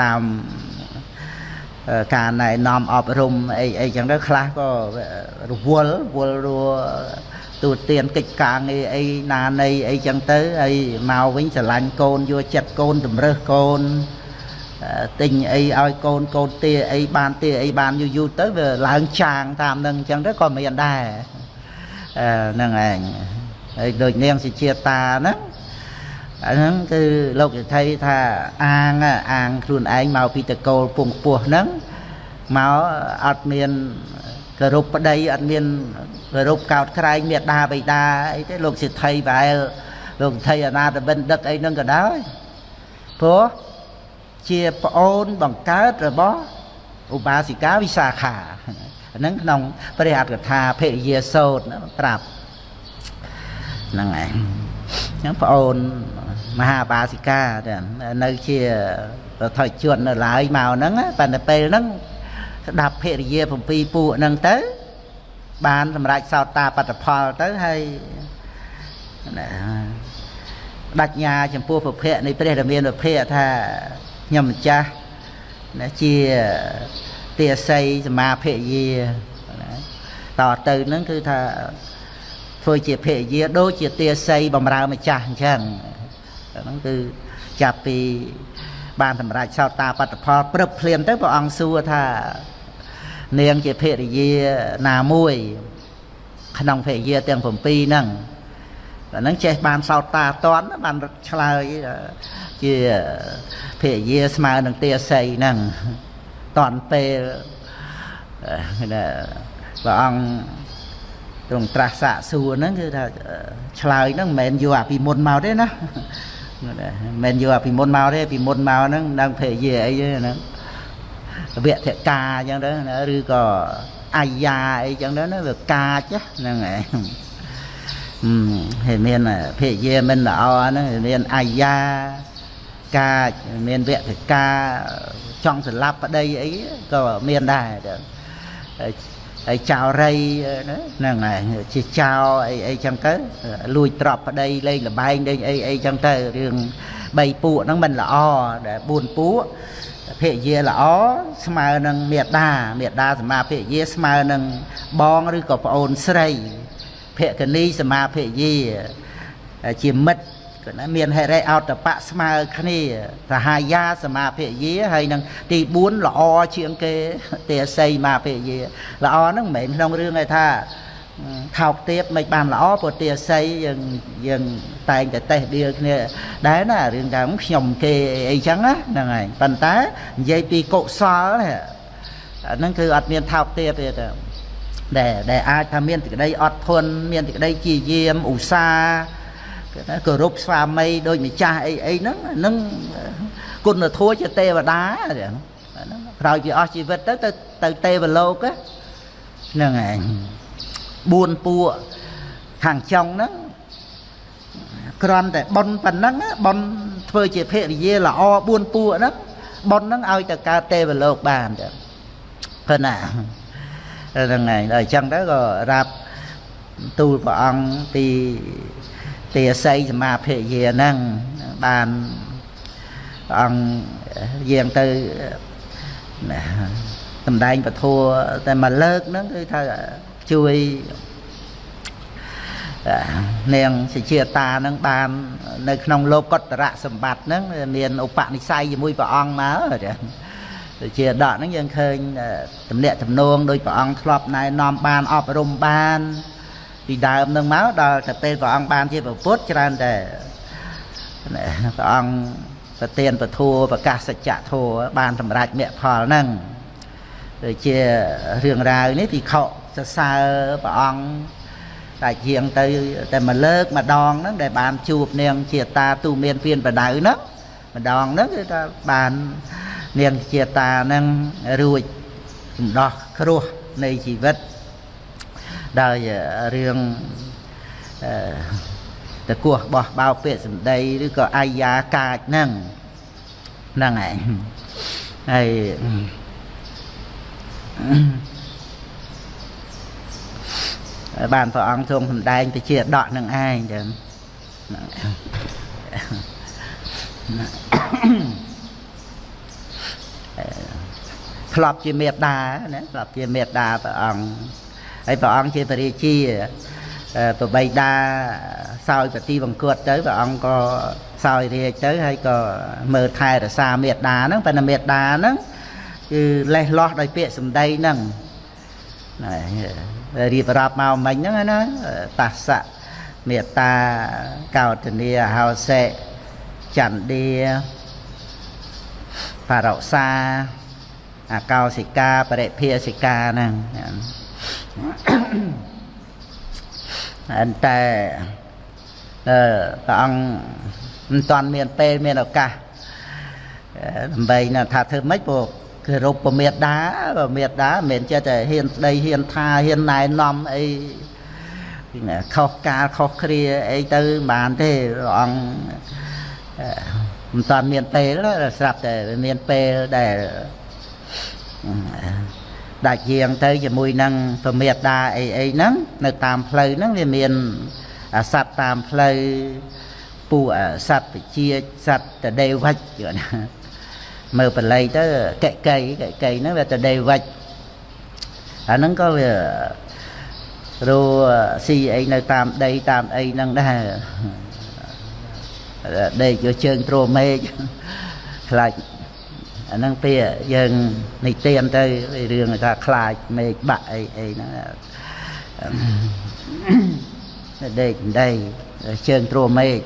តាមការណែនាំអប់រំអីអីចឹងទៅខ្លះក៏រវល់វល់រួ ទូទានកិច្ចការងារអីណានៃអីចឹងទៅហើយមកវិញស្រឡាញ់កូនយកចិត្តកូនតម្រើសកូនទិញអីឲ្យកូនកូនទាអីបានទាអីបានយូរយូរទៅវាឡើងចាងតាមនឹងអញ្ចឹងទៅក៏មានដែរហ្នឹងឯងហើយដូចនាងសិជាតាហ្នឹងអាហ្នឹងគឺលោកសិទ្ធិថាអាងអាងខ្លួនឯងមកពីតកូលពងពោះហ្នឹងមកអត់មានគោរពប្តីអត់មាន គោរពកោតក្រែងមេដាបិតាអីទេលោកសិទ្ធិប្រែលលោកសិទ្ធិអនាតបិណ្ឌិតអីហ្នឹងក៏ដោយព្រោះជាប្អូនបង្កើតរបស់ឧបាសិកាវិសាខាហ្នឹងក្នុងព្រះអត្ថកថាភរិយាសោតប្រាប់ហ្នឹងឯងហ្នឹងប្អូនមហាបាសិកានៅជាថយជួននៅឡើយមកហ្នឹងប៉ុន្តែពេលហ្នឹងស្ដាប់ភរិយា7ពួកហ្នឹងទៅ បានសម្រេចសោតាបត្តផលទៅហើយដាច់ញាចំពោះពភៈនៃព្រះរាមាពភៈថាខ្ញុំម្ចាស់ណាជាទាស័យសមាភរិយាតទៅនឹងគឺថាធ្វើជាភរិយាដូចជាទាស័យបំរើម្ចាស់អញ្ចឹងហ្នឹងគឺចាប់ពីបានសម្រេចសោតាបត្តផលព្រឹបភ្លាមទៅព្រះអង្គសួរថា នាងជាភរិយាណាមួយ ក្នុងភរិយាទាំង7ហ្នឹងអាហ្នឹងចេះបានសោតតាតន់បានឆ្លើយជាភរិយាស្មើនឹងទាស័យហ្នឹងតន់ពេលព្រះអង្គទ្រង់ត្រាស់សាកសួរហ្នឹងគឺថាឆ្លើយហ្នឹងមិនមែនយកអាពីមុនមកទេណាមិនមែនយកអាពីមុនមកទេពីមុនមកហ្នឹងដឹងភរិយាអីទេហ្នឹង វៈធកាអញ្ចឹងទៅឬក៏អាយាអីចឹងទៅណាវាកាចហ្នឹងឯងហើយមានភរិយាមិនល្អហ្នឹងមានអាយាកាចមានវគ្គការចង់ស្លាប់ប្តីអីក៏មានដែរហើយចោរីហ្នឹងហើយជាចោអីអីចឹងទៅលួចទ្រព្យប្តីលេងលបែងលេងអីអីចឹងទៅរឿង3ពួកហ្នឹងមិនល្អដែល4ពួក ភរិយាល្អស្មើនឹងមេដាមេដាសមាភរិយាស្មើនឹងបងឬក៏ប្អូនស្រីភក្នីសមាភរិយាជាមិត្តគឺណាមានហេរិអតបៈស្មើគ្នាសហាយាសមាភរិយាហើយនឹងទី4ល្អជាងគេទេសីមាភរិយាល្អហ្នឹងមិនមែនក្នុងរឿងឯថា ថោកទៀតមិនបានល្អព្រោះទាស័យយើងយើងតែងតែតេះដៀលគ្នាដែរណារឿងថាខ្ញុំគេអីចឹងណាហ្នឹងហើយប៉ុន្តែនិយាយពីកុសលអាហ្នឹងគឺអត់មានថោកទៀតទេដែលដែលអាចថាមានសេចក្តីអត់ធន់មានសេចក្តីជាយាមឧស្សាហ៍គេថាគោរពស្វាមីដូចម្ចាស់អីអីហ្នឹងហ្នឹងគុណធម៌ជាទេវតាហ្នឹងក្រោយពីអស់ជីវិតទៅទៅទៅទេវលោកហ្នឹងឯង 4ពួកខាងចុងហ្នឹងគ្រាន់តែប៉ុនប៉ុណ្ណឹងប៉ុនធ្វើជាភរិយាល្អ4ពួកហ្នឹងប៉ុនហ្នឹងឲ្យទៅកើតទេវលោកបានទៅប៉ុណ្ណាហ្នឹងហើយដល់អញ្ចឹងទៅក៏រាប់ទូលព្រះអង្គពីទាស័យសមាភរិយាហ្នឹងបានព្រះអង្គយាងទៅសំដែងពធតែមួយលើកហ្នឹងគឺថា ជួយនាងសិជាតានឹងបាន នៅ ក្នុងលោកតរៈសម្បត្តិហ្នឹងមានឧបនិស្ស័យជាមួយព្រះអង្គមកជាដកហ្នឹងយើងឃើញតំណាក់ទំនងដោយព្រះអង្គធ្លាប់ណែនាំបានអប់រំបាន ពីដើមនឹងមកដល់តែពេលព្រះអង្គបានជាពុទ្ធច្រើនតែព្រះអង្គប្រទានពធัวប្រកាសសច្ចធัวបានសម្រេចមគ្គផលហ្នឹងដូចជារឿងរ៉ាវនេះពិខុ សរសើរព្រះអង្គតែជាងទៅតែមួយលើកម្ដងហ្នឹងដែលបានជួបនាងជាតាទូមានពៀនបដៅហ្នឹងម្ដងហ្នឹងគឺថាបាននាងជាតាហ្នឹងរួចសំដោះគ្រោះនៃជីវិតដោយរឿងតកោះបោះបោពាក្យសម្ដីឬក៏អាយាកាចហ្នឹងហ្នឹងហើយហើយ បានព្រះអង្គទ្រង់សម្ដែងទៅជាដកនឹងឯងចឹងធ្លាប់ជាមេត្តាណាធ្លាប់ជាមេត្តាព្រះអង្គហើយព្រះអង្គជាបរិជាប្របីតាសោយប្រទីបង្គត់ទៅព្រះអង្គក៏សោយរាជទៅហើយក៏មើលថែរក្សាមេត្តាហ្នឹងប៉ុន្តែមេត្តាហ្នឹងគឺលេះលោះដោយពាក្យសម្ដីហ្នឹង រៀបរាប់មកមិញហ្នឹងណាតាសៈមេត្តាកោតនីហោសេចន្ទាបរោសាអកោសិកាបរិភាសិកាហ្នឹងអន្តែអឺព្រះអង្គមិនតាន់មានពេលមានឱកាសដើម្បីថាធ្វើម៉េចព្រោះ គោរពពមេដាពមេដាមិនមែនចេះតែហ៊ានស្ដីហ៊ានថាហ៊ានណែនាំអីខុសកាលខុសគ្រាអីទៅបានទេព្រះអង្គមិនតាន់មានពេលស្រាប់តែមានពេលដែលដាច់យាងទៅជាមួយនឹងពមេដាអីអីហ្នឹងនៅតាមផ្លូវហ្នឹងវាមានសត្វតាមផ្លូវពួកសត្វវិជាសត្វតដេវិចណា មើលបល័យទៅកែកៃកែកៃហ្នឹងវាតដេវិចអាហ្នឹងក៏វារੂស៊ីអីនៅតាមដីតាមអីហ្នឹងដែរដេកយកជើងទ្រមេឃខ្លាចអាហ្នឹងពេលយើងនិទានទៅរឿងថាខ្លាចមេឃបាក់អីអីហ្នឹងដេកដីជើងទ្រមេឃ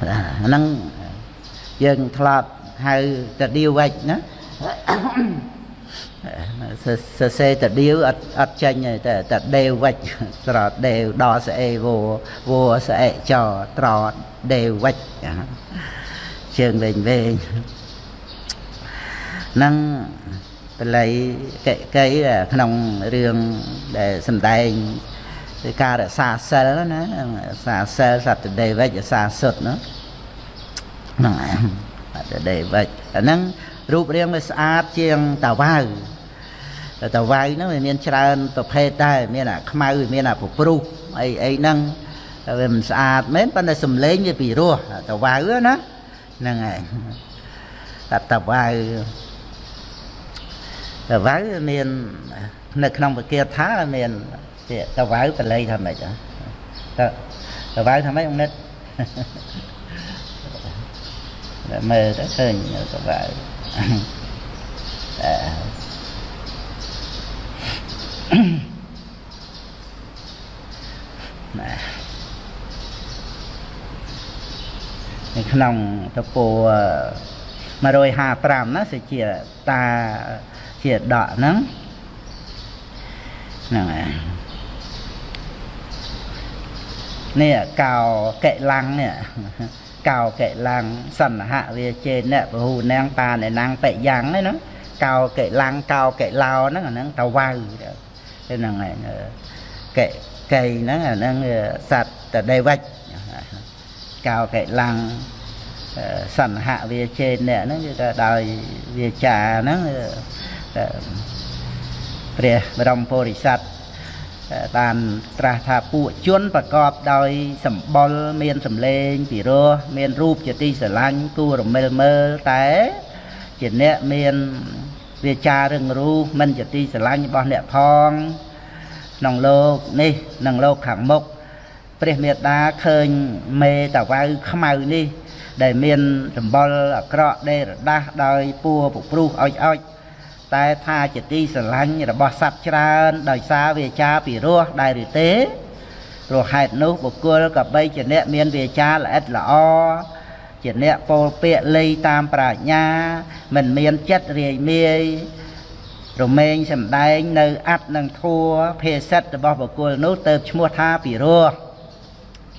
អាហ្នឹងយើងធ្លាប់ ហៅតាដៀវវិចណាសរសេរតាដៀវអត់អត់ចេញទេតែតាដេវវិចត្រដេវដល់ស្អេវវស្អេចត្រដេវវិចជើងវែងវែងនឹងបល័យកិកៃក្នុងរឿងដែលសំដែងគឺការរក្សាសិលណារក្សាសិលសត្វដេវិចរក្សាសុទ្ធណាហ្នឹងឯងអត់ ដេវិចអាហ្នឹងរូបរាងវាស្អាតជាងតាវ៉ៅតាវ៉ៅហ្នឹងវាមានច្រើនប្រភេទដែរមានអាខ្មៅមានអាពព្រុសអីអីហ្នឹងវាមិនស្អាតមែនប៉ុន្តែសំឡេងវាពីរោះតាវ៉ៅណាហ្នឹងឯងតាតាវ៉ៅតាវ៉ៅមាននៅក្នុងពគាថាមានតាវ៉ៅបល័យថាម៉េចតាតាវ៉ៅថាម៉េច ông និត មើលទៅឃើញតាវ៉ៅណានៅក្នុងតពោ155ណាសេចជាតាជាដកហ្នឹងហ្នឹងហើយនេះកោកិឡាំងនេះ កោកិឡាំងសន្ហៈវាចេអ្នកពហុនាងតាអ្នកណាងបិយ៉ាងហ្នឹងកោកិឡាំងកោកិឡោហ្នឹងអាហ្នឹងតវៅហ្នឹងហើយកិកៃហ្នឹងអាហ្នឹងសត្វតដេវិចកោកិឡាំងសន្ហៈវាចេអ្នកហ្នឹងគឺថាដោយវាចាហ្នឹងព្រះបរមពុរិស័ទ បានត្រាស់ថាពួកជនប្រកបដោយសម្បុរមានសម្លេងពីរោះមានរូបជាទីស្រឡាញ់គួររមិលមើលតែជាអ្នកមានវាចារឹងរូសមិនជាទីស្រឡាញ់របស់អ្នកផងក្នុងលោកនេះនិងលោកខាងមុខព្រះមេដាឃើញមេតាវៅខ្មៅនេះ ដែលមានសម្បុរអាក្រក់ដេរដាស់ដោយពួរពុព្រុសអោចអោច តែថាជាទីស្រឡាញ់របស់សត្វច្រើន ដោយសារវាចាពីរោះដែរឬទេព្រោះហេតុនោះបុគ្គលក៏បីជាអ្នកមានវាចាល្អិតល្អជាអ្នកពោលពាក្យលៃតាមប្រាជ្ញា មិនមានចិត្តរាយមាយរមែងសំដែងនៅអត្តនិងធัวភេសិតរបស់បុគ្គលនោះទៅឈ្មោះថាពីរោះ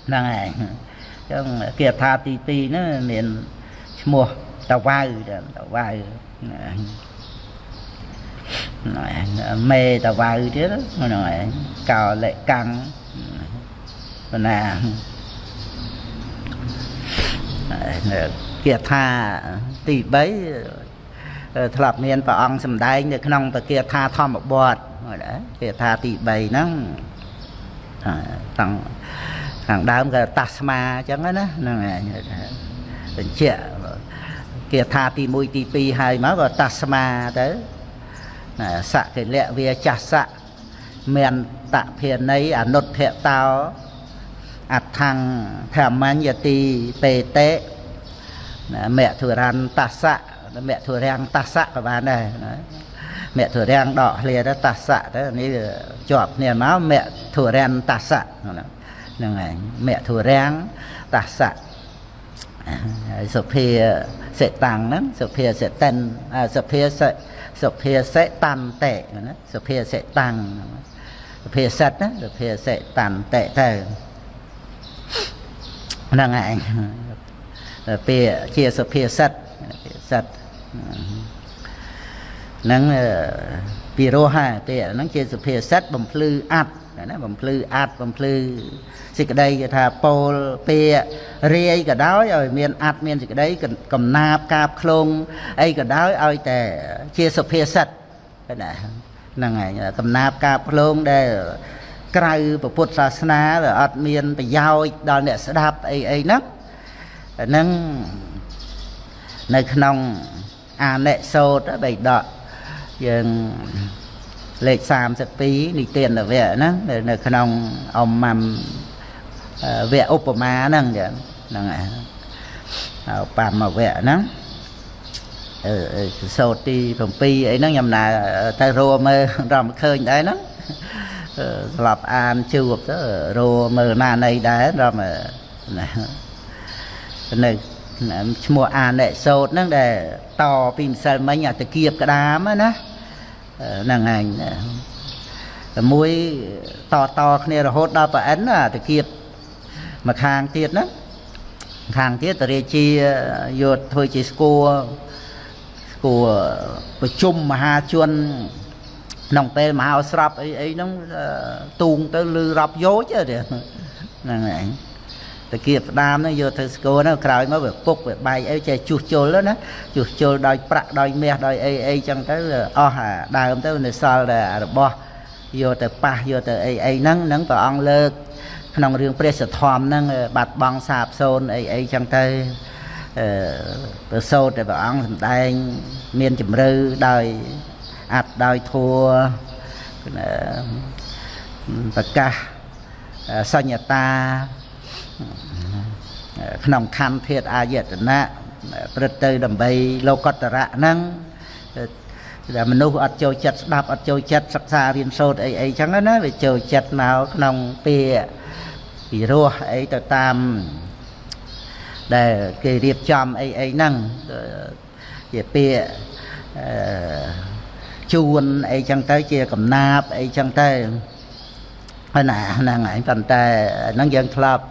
ហ្នឹងឯងចឹងគាថាទី2ហ្នឹងមានឈ្មោះតវៅតវៅ មេតវៅទៀតហ្នឹងហើយកោលិកាំងបណ្ណាគាថាទី3ធ្លាប់មានព្រះអង្គសម្ដែងនៅក្នុងពគាថាធម្មបទគាថាទី3ហ្នឹងតាំងខាងដើមក៏តាស្មាអញ្ចឹងណាហ្នឹងឯងបញ្ជាក់គាថាទី1ទី2ហើយមកក៏តាស្មាទៅ សកិលៈវាចាសៈមានតភាន័យអនុទ្ធតោអដ្ឋังធម្មញ្ញទីបេតេមធុរន្តសៈមធុរាំងតសៈក៏បានដែរមធុរាំងដកឃ្លាទៅតសៈទៅនេះជាប់គ្នាមកមធុរាំងតសៈហ្នឹងហើយមធុរាំងតសៈហើយសុភាសិតាំងហ្នឹងសុភាសិតិនសុភាសិ សុភាសិតន្តេណាសុភាសិតាំងសុភាសិតណាសុភាសិតន្តេទៅហ្នឹងឯងពាក្យជាសុភាសិតភាសិតហ្នឹងពីរោះហើយពាក្យហ្នឹងជាសុភាសិតបំភ្លឺអត្ត ណាបំភ្លឺអត្តបំភ្លឺសេចក្តីគេថាពោលពាករាយក៏ដោយឲ្យមានអត្តមានសេចក្តីកំណាបកាបឃ្លងអីក៏ដោយឲ្យតែជាសុភាសិតណាហ្នឹងហើយកំណាបកាបឃ្លងដែលក្រៅពុទ្ធសាសនាវាអត់មានប្រយោជន៍ដល់អ្នកស្ដាប់អីអីហ្នឹងហ្នឹងនៅក្នុងអានិសោតបៃដកយើង លេខ32និទានវៈហ្នឹងនៅក្នុងអមមវៈឧបមាហ្នឹងចឹងហ្នឹងហើយបំវៈហ្នឹងអឺសោតទី7អីហ្នឹងខ្ញុំណាទៅរមើលរំឃើញដែរហ្នឹងស្លាប់អានជួបទៅរមើលណានៃដែររំណានៅឈ្មោះអានិសោតហ្នឹងដែលតពីម្សិលមិញអាតគៀបក្តាមណា ហ្នឹងឯងមួយតតគ្នារហូតដល់ប្រអិនអាតាគៀបមកខាងទៀតណាខាងទៀតតរាជាយកធ្វើជាស្គួរស្គួរប្រជុំមហាជនក្នុងពេលមហោស្រពអីអីហ្នឹងទូងទៅលឺរាប់យោជហ្នឹងឯង តាគៀបស្ដាមហ្នឹងយកទៅស្គរហ្នឹងក្រោយមកវាពុកវាបែកអីចេះជួសជុលណាជួសជុលដោយប្រាក់ដោយមាសដោយអីអីចឹងទៅអស់អាដើមទៅនៅសល់តែរបស់យកទៅប៉ះយកទៅអីអីហ្នឹងហ្នឹងព្រះអង្គលើក ក្នុងរឿងព្រះសធម្មហ្នឹងបាត់បង់សាបសូន្យអីអីចឹងទៅអឺប្រសូតតែព្រះអង្គសម្ដែង មានជំរឿដោយអត្តដោយធัวប្រកាសសញ្ញតា ក្នុងខណ្ឌធាតអាយតនៈព្រឹត្តទៅដើម្បីលោកតរៈហ្នឹងតែមនុស្សអត់ចូលចិត្តស្ដាប់អត់ចូលចិត្តសិក្សារៀនសូត្រអីអីចឹងណាវាចូលចិត្តមកក្នុងពាក្យពីរោះអីទៅតាមដែលគេរៀបចំអីអីហ្នឹងជាពាក្យជួនអីចឹងទៅជាកំណាបអីចឹងទៅហើយ ណាហ្នឹងហើយប៉ុន្តែហ្នឹងយើងធ្លាប់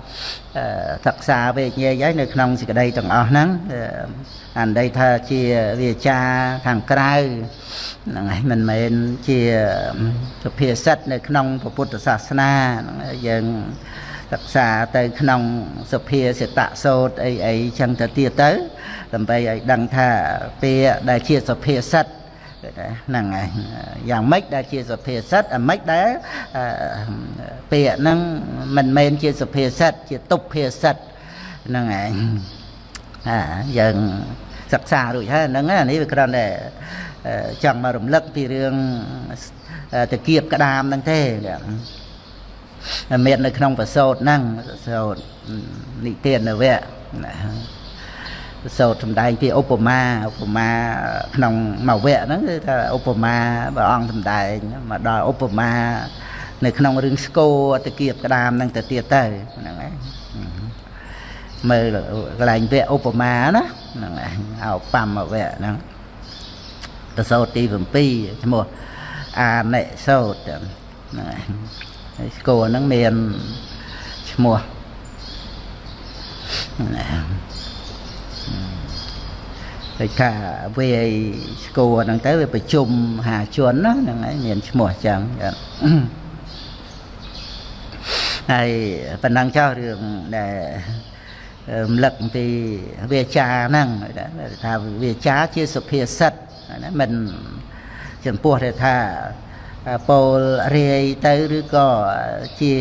សិក្សាវេជ្ជញាយនៅក្នុងសេចក្តីទាំងអស់ហ្នឹងអានដីថាជាវាចាខាងក្រៅហ្នឹងហើយមិនមែនជាសុភាសិតនៅក្នុងពុទ្ធសាសនាហ្នឹងយើងសិក្សាទៅក្នុងសុភាសិតសោតអីអីចឹងទៅទៀតទៅដើម្បីឲ្យដឹងថាពាក្យដែលជាសុភាសិត ហ្នឹងហើយយ៉ាងម៉េចដែលជាសុភាសិតអាម៉េចដែលពាក្យហ្នឹងមិនមែនជាសុភាសិតជាទុភាសិតហ្នឹងហើយអាយើងសិក្សារួចហើយហ្នឹងអានេះវាគ្រាន់តែចង់មករំលឹកពីរឿងតាគៀបក្តាមហ្នឹងទេមាននៅក្នុងប្រសោតហ្នឹងប្រសោតនិទាននវៈ សោតសំដែងពីឧបមាឧបមាក្នុងមកវគ្គហ្នឹងគឺថាឧបមាព្រះអង្គសំដែងមកដល់ឧបមានៅក្នុងរឿងស្គរតគៀបក្តាមហ្នឹងទៅទៀតទៅហ្នឹងហើយមើលកន្លែងវគ្គឧបមាណាហ្នឹងហើយអោប៉ាំមកវគ្គហ្នឹងតសោតទី7ឈ្មោះអានិសោតហ្នឹងហើយស្គរហ្នឹងមានឈ្មោះ ដូចថាវាយស្គរហ្នឹងទៅវាប្រជុំហាជនណាហ្នឹងហើយមានឈ្មោះចឹងហើយប៉ុណ្ណឹងចោះរឿងដែលរំលឹកអំពីវាចាហ្នឹងថាវាចាជាសុភាសិតណាមិនចំពោះតែថាពោលរាយទៅឬក៏ជា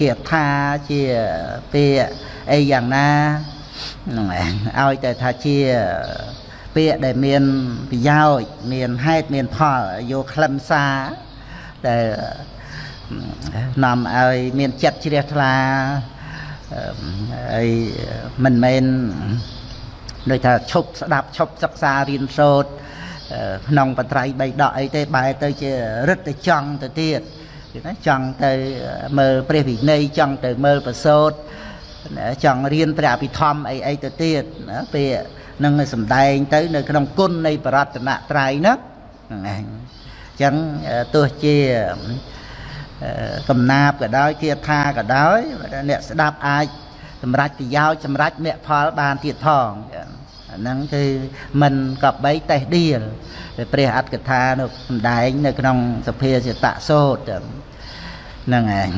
គាថាជាពាក្យអីយ៉ាងណា ហ្នឹងឲ្យតែថាជាពាក្យដែលមានប្រយោជន៍មានហេតុមានផលយកខ្លឹមសារដែលនាំឲ្យមានចិត្តជ្រះថ្លាហើយមិនមែនដូចថាឈប់ស្ដាប់ឈប់សិក្សារៀនសូត្រក្នុងបត្រៃបីដកអីទេបែរទៅជារឹតទៅចង់ទៅទៀតគឺណាចង់ទៅមើលព្រះវិន័យចង់ទៅមើលប្រសូត ចង់រៀនព្រះអភិធម្មអីអីទៅទៀតណាពេលនឹងសំដែងទៅ នៅក្នុងគុណនៃបរតនត្រ័យហ្នឹងហ្នឹងឯងអញ្ចឹងទោះជាកំណាបក៏ដោយគាថាក៏ដោយអ្នកស្ដាប់អាចសម្រេចប្រយោជន៍សម្រេចមគ្គផលបានទៀតផងអាហ្នឹងគឺមិនកបីតេះដៀលព្រះអត្តកថានៅសំដែង នៅក្នុងសភាសិតសោតហ្នឹងឯង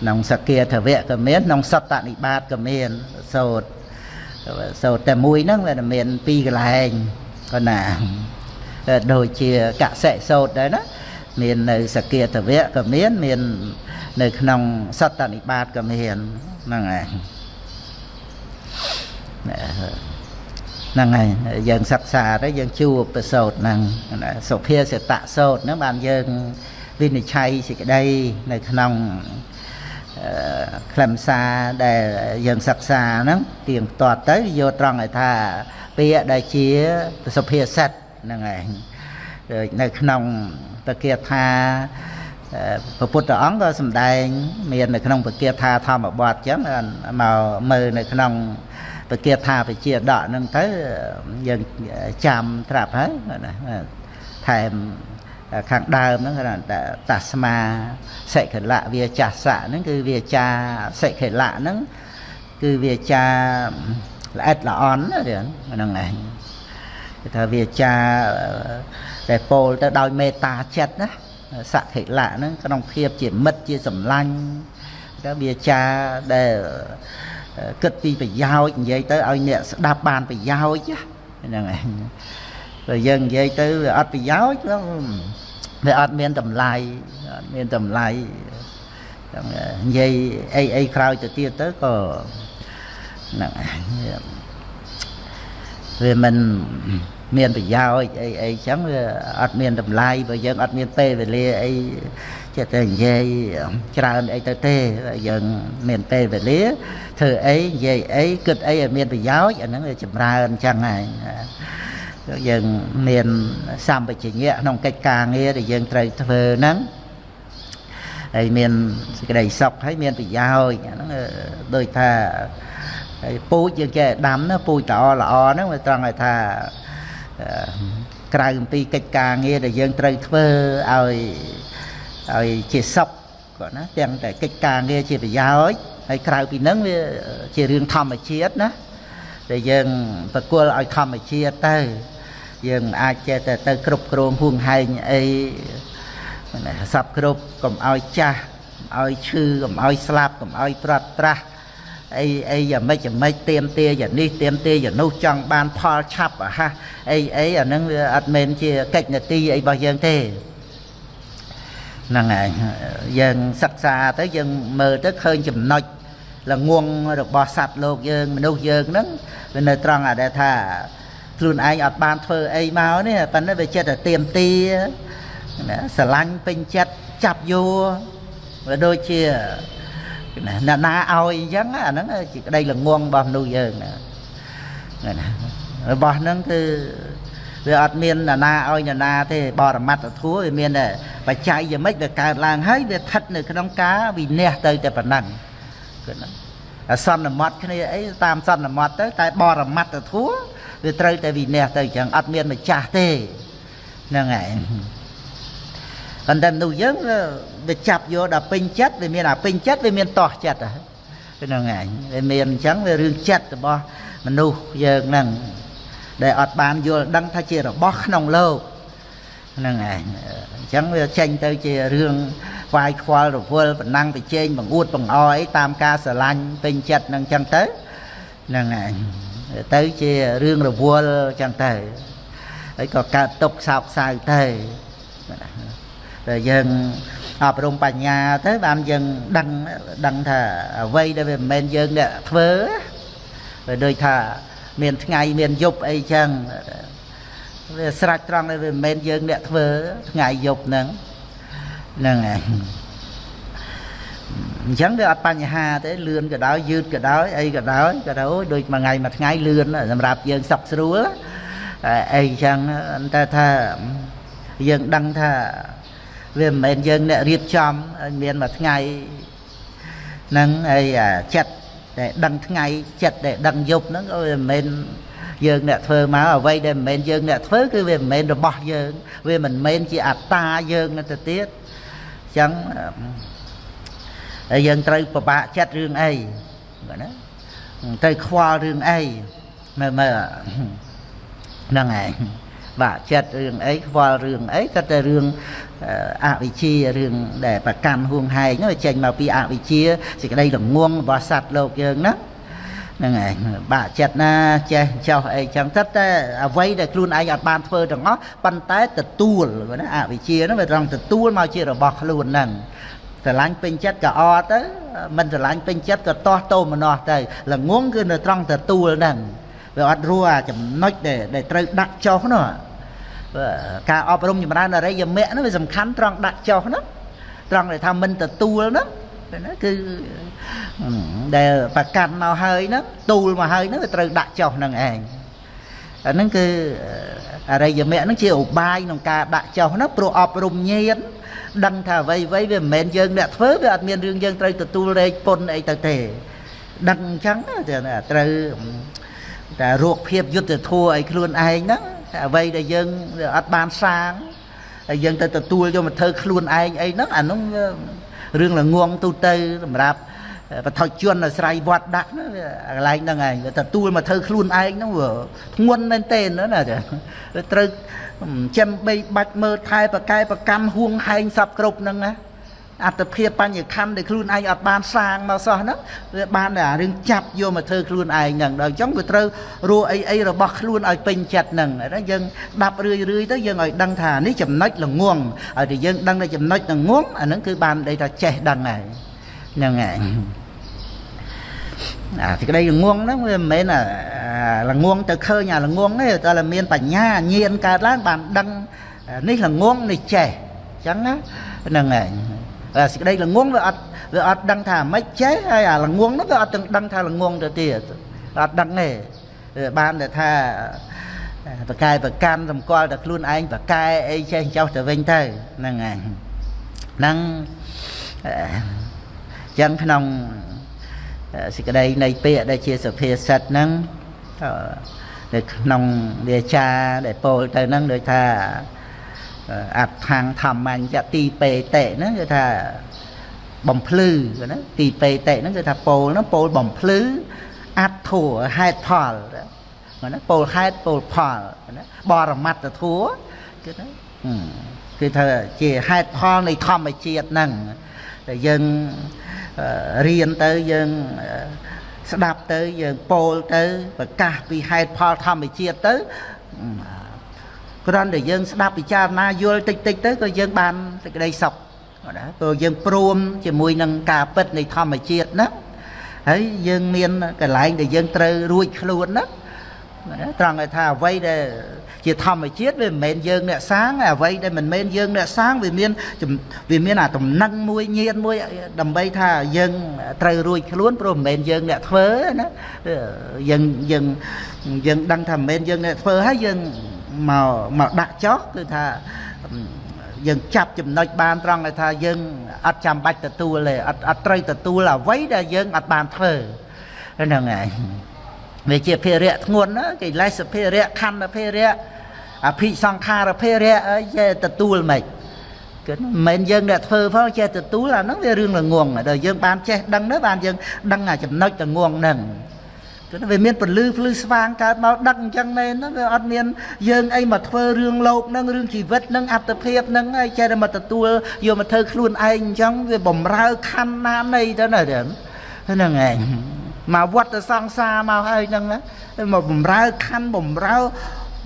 ក្នុងសកាធវៈក៏មានក្នុងសត្តនិបាតក៏មានសោតសូត្រតែមួយហ្នឹងវាមានពីរកន្លែងក៏ណាដូចជាកសិសូត្រដែរណាមាននៅសកាទវៈក៏មានមាននៅក្នុងសត្តនិបាតក៏មានហ្នឹងហើយហ្នឹងហើយយើងសិក្សាទៅយើងជួបប្រសោតហ្នឹងសុភាសិតសោតហ្នឹងបានយើងវិនិច្ឆ័យសេចក្តីនៅក្នុង ខ្លឹមសារដែលយើងសិក្សាហ្នឹងទៀងទាត់ទៅយកត្រង់ឲ្យថាពាក្យដែលជាសុភាសិតហ្នឹងឯងនៅក្នុងពគាថាព្រះពុទ្ធអង្គក៏សម្ដែង មាននៅក្នុងពគាថាធម្មបទចឹងមកមើលនៅក្នុងពគាថាវិជាដកហ្នឹងទៅយើងចាំត្រាប់ហើយណាថែម ខាងដើមហ្នឹងគេថាតាស្មាសិខលៈវាចាសៈហ្នឹងគឺវាចាសិខលៈហ្នឹងគឺវាចាល្អិតល្អន់ហ្នឹងឯងគេថាវាចាដែលពោលទៅដោយមេត្តាចិត្តណាសខិលៈហ្នឹងក្នុងភាពជាមិត្តជាសម្លាញ់ទៅវាចាដែលគិតពីប្រយោជន៍និយាយទៅឲ្យអ្នកស្ដាប់បានប្រយោជន៍ហ្នឹងឯង បើយើងនិយាយទៅវាអត់ប្រយោជន៍វាអត់មានតម្លៃអត់មានតម្លៃចឹងនិយាយអីអីក្រោយទៅទៀតទៅក៏ហ្នឹងវាមិនមានប្រយោជន៍អីអីចឹងវាអត់មានតម្លៃបើយើងអត់មានពេលវេលាអីចិត្តតែនិយាយច្រើនអីទៅទេយើងមានពេលវេលាធ្វើអីនិយាយអីគិតអីឲ្យមានប្រយោជន៍អាហ្នឹងវាចម្រើនអញ្ចឹងហើយ យើងមានសម្បជញ្ញៈក្នុងកិច្ចការងារដែលយើងត្រូវធ្វើហ្នឹងហើយមានសេចក្តីសុខហើយមានប្រយោជន៍ហ្នឹងដូចថាហើយពូជយើងចេះដាំណាពូជល្អល្អហ្នឹងវាត្រង់ឲ្យថាក្រៅអំពីកិច្ចការងារដែលយើងត្រូវធ្វើឲ្យឲ្យជាសុខគាត់ណាទាំងតែកិច្ចការងារជាប្រយោជន៍ហើយក្រៅពីហ្នឹងវាជារឿងធម្មជាតិណាដែលយើងប្រគល់ឲ្យធម្មជាតិទៅ យើងអាចចេះតែទៅគ្រប់គ្រងហួងហែងអីសັບគ្រប់កុំឲ្យចាស់កុំឲ្យឈឺកុំឲ្យស្លាប់កុំឲ្យត្រាត់ត្រាស់អីអីយ៉ាងម៉េចយ៉ាងម៉េចទៀមទាយ៉ាងនេះទៀមទាយ៉ាងនោះចង់បានផលឆាប់អាហាសអីអីអាហ្នឹងវាអត់មែនជាកិច្ចនទីអីរបស់យើងទេហ្នឹងហើយយើងសិក្សាទៅយើងមើលទៅឃើញចំណុចល្ងងរបស់សត្វលោកយើងមនុស្សយើងហ្នឹងវានៅត្រង់អាដែលថា ខ្លួនឯងអត់បានធ្វើអីមកនេះប៉ុន្តែវាចិត្តតែទៀមទាណាស្រឡាញ់ពេញចិត្តចាប់យកវាដូចជាណាអ្នកណាឲ្យអញ្ចឹងអាហ្នឹងជាក្តីល្ងងរបស់មនុស្សយើងណាណារបស់ហ្នឹងគឺវាអត់មានអ្នកណាឲ្យអ្នកណាទេបរមត្តធัวវាមានតែបច្ច័យយ៉ាងម៉េចវាកើតឡើងហើយវាស្ថិតនៅក្នុងការវិន័យទៅតែប៉ុណ្ណឹងគឺណាអសន្មត់គ្នាអីតាមសន្មត់ទៅតែបរមត្តធัว វាត្រូវតែវិន័យទៅអញ្ចឹងអត់មានម្ចាស់ទេហ្នឹងហើយប៉ុន្តែមនុស្សយើងវាចាប់យកដល់ពេញចិត្តវាមានអាពេញចិត្តវាមានតោះចិត្តហ្នឹងហើយវាមានអញ្ចឹងវារឿងចិត្តរបស់មនុស្សយើងហ្នឹងដែលអត់បានយល់ដឹងថាជារបស់ក្នុងលោកហ្នឹងឯងអញ្ចឹងវាចេញទៅជារឿងវាយខ្វល់រវល់បណ្ណាំងប្រជែងបង្អួតបង្អអីតាមការស្រឡាញ់ពេញចិត្តហ្នឹងអញ្ចឹងទៅហ្នឹងឯង ទៅជារឿងរវល់អញ្ចឹងទៅហើយក៏កើតទុកសោកសៅទៅតែយើងអប់រំបញ្ញាទៅបានយើងដឹងដឹងថាអ្វីដែលវាមិនមែនយើងអ្នកធ្វើវាដូចថាមានថ្ងៃមានយប់អីចឹងវាស្រេចត្រង់ដែលវាមិនមែនយើងអ្នកធ្វើថ្ងៃយប់ហ្នឹងហ្នឹងហើយ អញ្ចឹងវាអត់បញ្ហាទេលឿនក៏ដោយយឺតក៏ដោយអីក៏ដោយក៏ដោយដូចមួយថ្ងៃមួយថ្ងៃលឿនសម្រាប់យើងសុខស្រួលអីចឹងតែថាយើងដឹងថាវាមិនមែនយើងអ្នករៀបចំឲ្យមានមួយថ្ងៃហ្នឹងអីអាចិត្តដែលដឹងថ្ងៃចិត្តដែលដឹងយប់ហ្នឹងក៏វាមិនមែនយើងអ្នកធ្វើមកអ្វីដែលមិនមែនយើងអ្នកធ្វើគឺវាមិនមែនរបស់យើង វាមិនមែនជាអត្តាយើងទៅទៀតអញ្ចឹង ហើយយើងត្រូវពិបាកចិត្តរឿងអីណាត្រូវខ្វល់រឿងអីមើលមើលហ្នឹងឯងបាក់ចិត្តរឿងអីខ្វល់រឿងអីក៏តែរឿងអវិជ្ជារឿងដែលប្រកាន់ហួងហែងនោះចេញមកពីអវិជ្ជាសេចក្តីល្ងងរបស់សត្វលោកយើងណាហ្នឹងឯងបាក់ចិត្តណាចេះចោះអីចឹងទៅតែអ្វីដែលខ្លួនឯងអត់បានធ្វើទាំងអស់ប៉ុន្តែទទួលណាអវិជ្ជាហ្នឹងវាត្រង់ទទួលមកជារបស់ខ្លួនហ្នឹង ស្រឡាញ់ពេញចិត្តក៏អត់ទៅមិនស្រឡាញ់ពេញចិត្តក៏តោះតោមនោះទៅល្ងងគឺនៅត្រង់ទទួលហ្នឹងវាអត់រួអាចំណុចដែលត្រូវដាក់ចុះនោះការអប់រំចម្រើនអរិយមគ្គនោះវាសំខាន់ត្រង់ដាក់ចុះនោះត្រង់ដែលថាមិនទទួលនោះណាគឺដែលប្រកាន់មកហើយហ្នឹងទូលមកហើយហ្នឹងវាត្រូវដាក់ចុះហ្នឹងឯងអាហ្នឹងគឺអរិយមគ្គហ្នឹងជាឧបាយក្នុងការដាក់ចុះណាព្រោះអប់រំញាត ដឹងថាអ្វីអ្វីវាមិនមែនយើងអ្នកធ្វើវាអត់មានរឿងយើងត្រូវទទួលរែកពុនអីទៅទេដឹងអញ្ចឹងត្រូវតែរោគភាពយុទ្ធធัวឲ្យខ្លួនឯងហ្នឹងអ្វីដែលយើងអត់បានសាងហើយយើងទៅទទួលយកមកធ្វើខ្លួនឯងអីហ្នឹងអានោះរឿងល្ងងទូទៅសម្រាប់បថុជនអាស្រ័យវត្តដាក់ណាកន្លែងហ្នឹងឯងទទួលមកធ្វើខ្លួនឯងហ្នឹងវាធ្ងន់មែនទេណាចាត្រូវ ចាំបីបាច់មើលថែប្រកែប្រកម្មហួងហែងសពគ្រប់ហ្នឹងណាអត្តភាពបញ្ញខណ្ឌដែលខ្លួនឯងអត់បានសាងមកសោះហ្នឹងវាបានតែរឿងចាប់យកមកធ្វើខ្លួនឯងហ្នឹងដល់អញ្ចឹងវាត្រូវរੂអីអីរបស់ខ្លួនឲ្យពេញចិត្តហ្នឹងហើយយើងដាប់រឿយរឿយទៅយើងឲ្យដឹងថានេះចំណុចល្ងងឲ្យតែយើងដឹងតែចំណុចល្ងងអាហ្នឹងគឺបានន័យថាចេះដឹងហើយហ្នឹងហើយ អាសេចក្តីល្ងងហ្នឹងវាមិនមែនអាល្ងងទៅឃើញអាល្ងងទេតែមានបញ្ញាញាណកើតឡើងបានដឹងនេះល្ងងនេះចេះអញ្ចឹងណាហ្នឹងហើយសេចក្តីល្ងងវាអត់វាអត់ដឹងថាម៉េចចេះហើយអាល្ងងនោះវាអត់ទាំងដឹងថាល្ងងទៅទៀតអត់ដឹងទេបានតែថាបកាយប្រកម្មសម្គាល់តែខ្លួនឯងបកាយអីចេះចោះទៅវិញទៅហ្នឹងហើយហ្នឹងអញ្ចឹងក្នុង សេចក្តីនៃពាក្យដែលជាសុភាសិតហ្នឹងនៅក្នុងវាចាដែលពោលទៅហ្នឹងដូចថាអត្ថាងធម្មញ្ញទីបេតិហ្នឹងគឺថាបំភ្លឺណាទីបេតិហ្នឹងគឺថាពោលហ្នឹងពោលបំភ្លឺអត្តធัวហេតុផលណាពោលហេតុពោលផលណាបរមត្តធัวគឺណាគឺថាជាហេតុផលនៃធម្មជាតិហ្នឹងតែយើង រៀនទៅយើងស្ដាប់ទៅយើងពោលទៅប្រកាសពីហេតុផលធម្មជាតិទៅគ្រាន់តែយើងស្ដាប់ពិចារណាយល់តិចតិចទៅក៏យើងបានសេចក្តីសុខណាព្រោះយើងព្រមជាមួយនឹងការពិតនៃធម្មជាតិណាហើយយើងមានកន្លែងដែលយើងត្រូវរួចខ្លួនណាត្រង់ឲ្យថាអ្វីដែល ជាធម្មជាតិវាមិនមែនយើងអ្នកសាងអ្វីដែលមិនមែនយើងអ្នកសាងវាមានវាមានអាតំណឹងមួយញៀនមួយដើម្បីថាយើងត្រូវរួចខ្លួនព្រោះមិនមែនយើងអ្នកធ្វើណាយើងយើងយើងដឹងថាមិនមែនយើងអ្នកធ្វើហើយយើងមកមកដាក់ចោះគឺថាយើងចាប់ចំណុចបានត្រង់ឲ្យថាយើងអត់ចាំបាច់ទទួលទេអត់អត់ត្រូវទទួលអ្វីដែលយើងអត់បានធ្វើហ្នឹងហើយ វាជាភារៈធ្ងន់ណាកិលេសភារៈខណ្ឌភារៈអភិសង្ខារភារៈអីចេះទទួលមិនគឺមិនមែនយើងអ្នកធ្វើផងចេះទទួលអាហ្នឹងវារឿងល្ងងដល់យើងបានចេះដឹងទៅបានយើងដឹងអាចំណុចល្ងងហ្នឹងគឺវាមានពលឺភ្លឺស្វាងកើតមកដឹកអញ្ចឹងមែនណាវាអត់មានយើងអីមកធ្វើរឿងលោកនឹងរឿងជីវិតនឹងអត្តភាពនឹងហើយចេះតែមកទទួលយកមកធ្វើខ្លួនឯងអញ្ចឹងវាបំរើខណ្ឌណានៃទៅណាហ្នឹងឯង មកវត្តសង្សារមកហើយហ្នឹងមកបំរើខណ្ឌបំរើ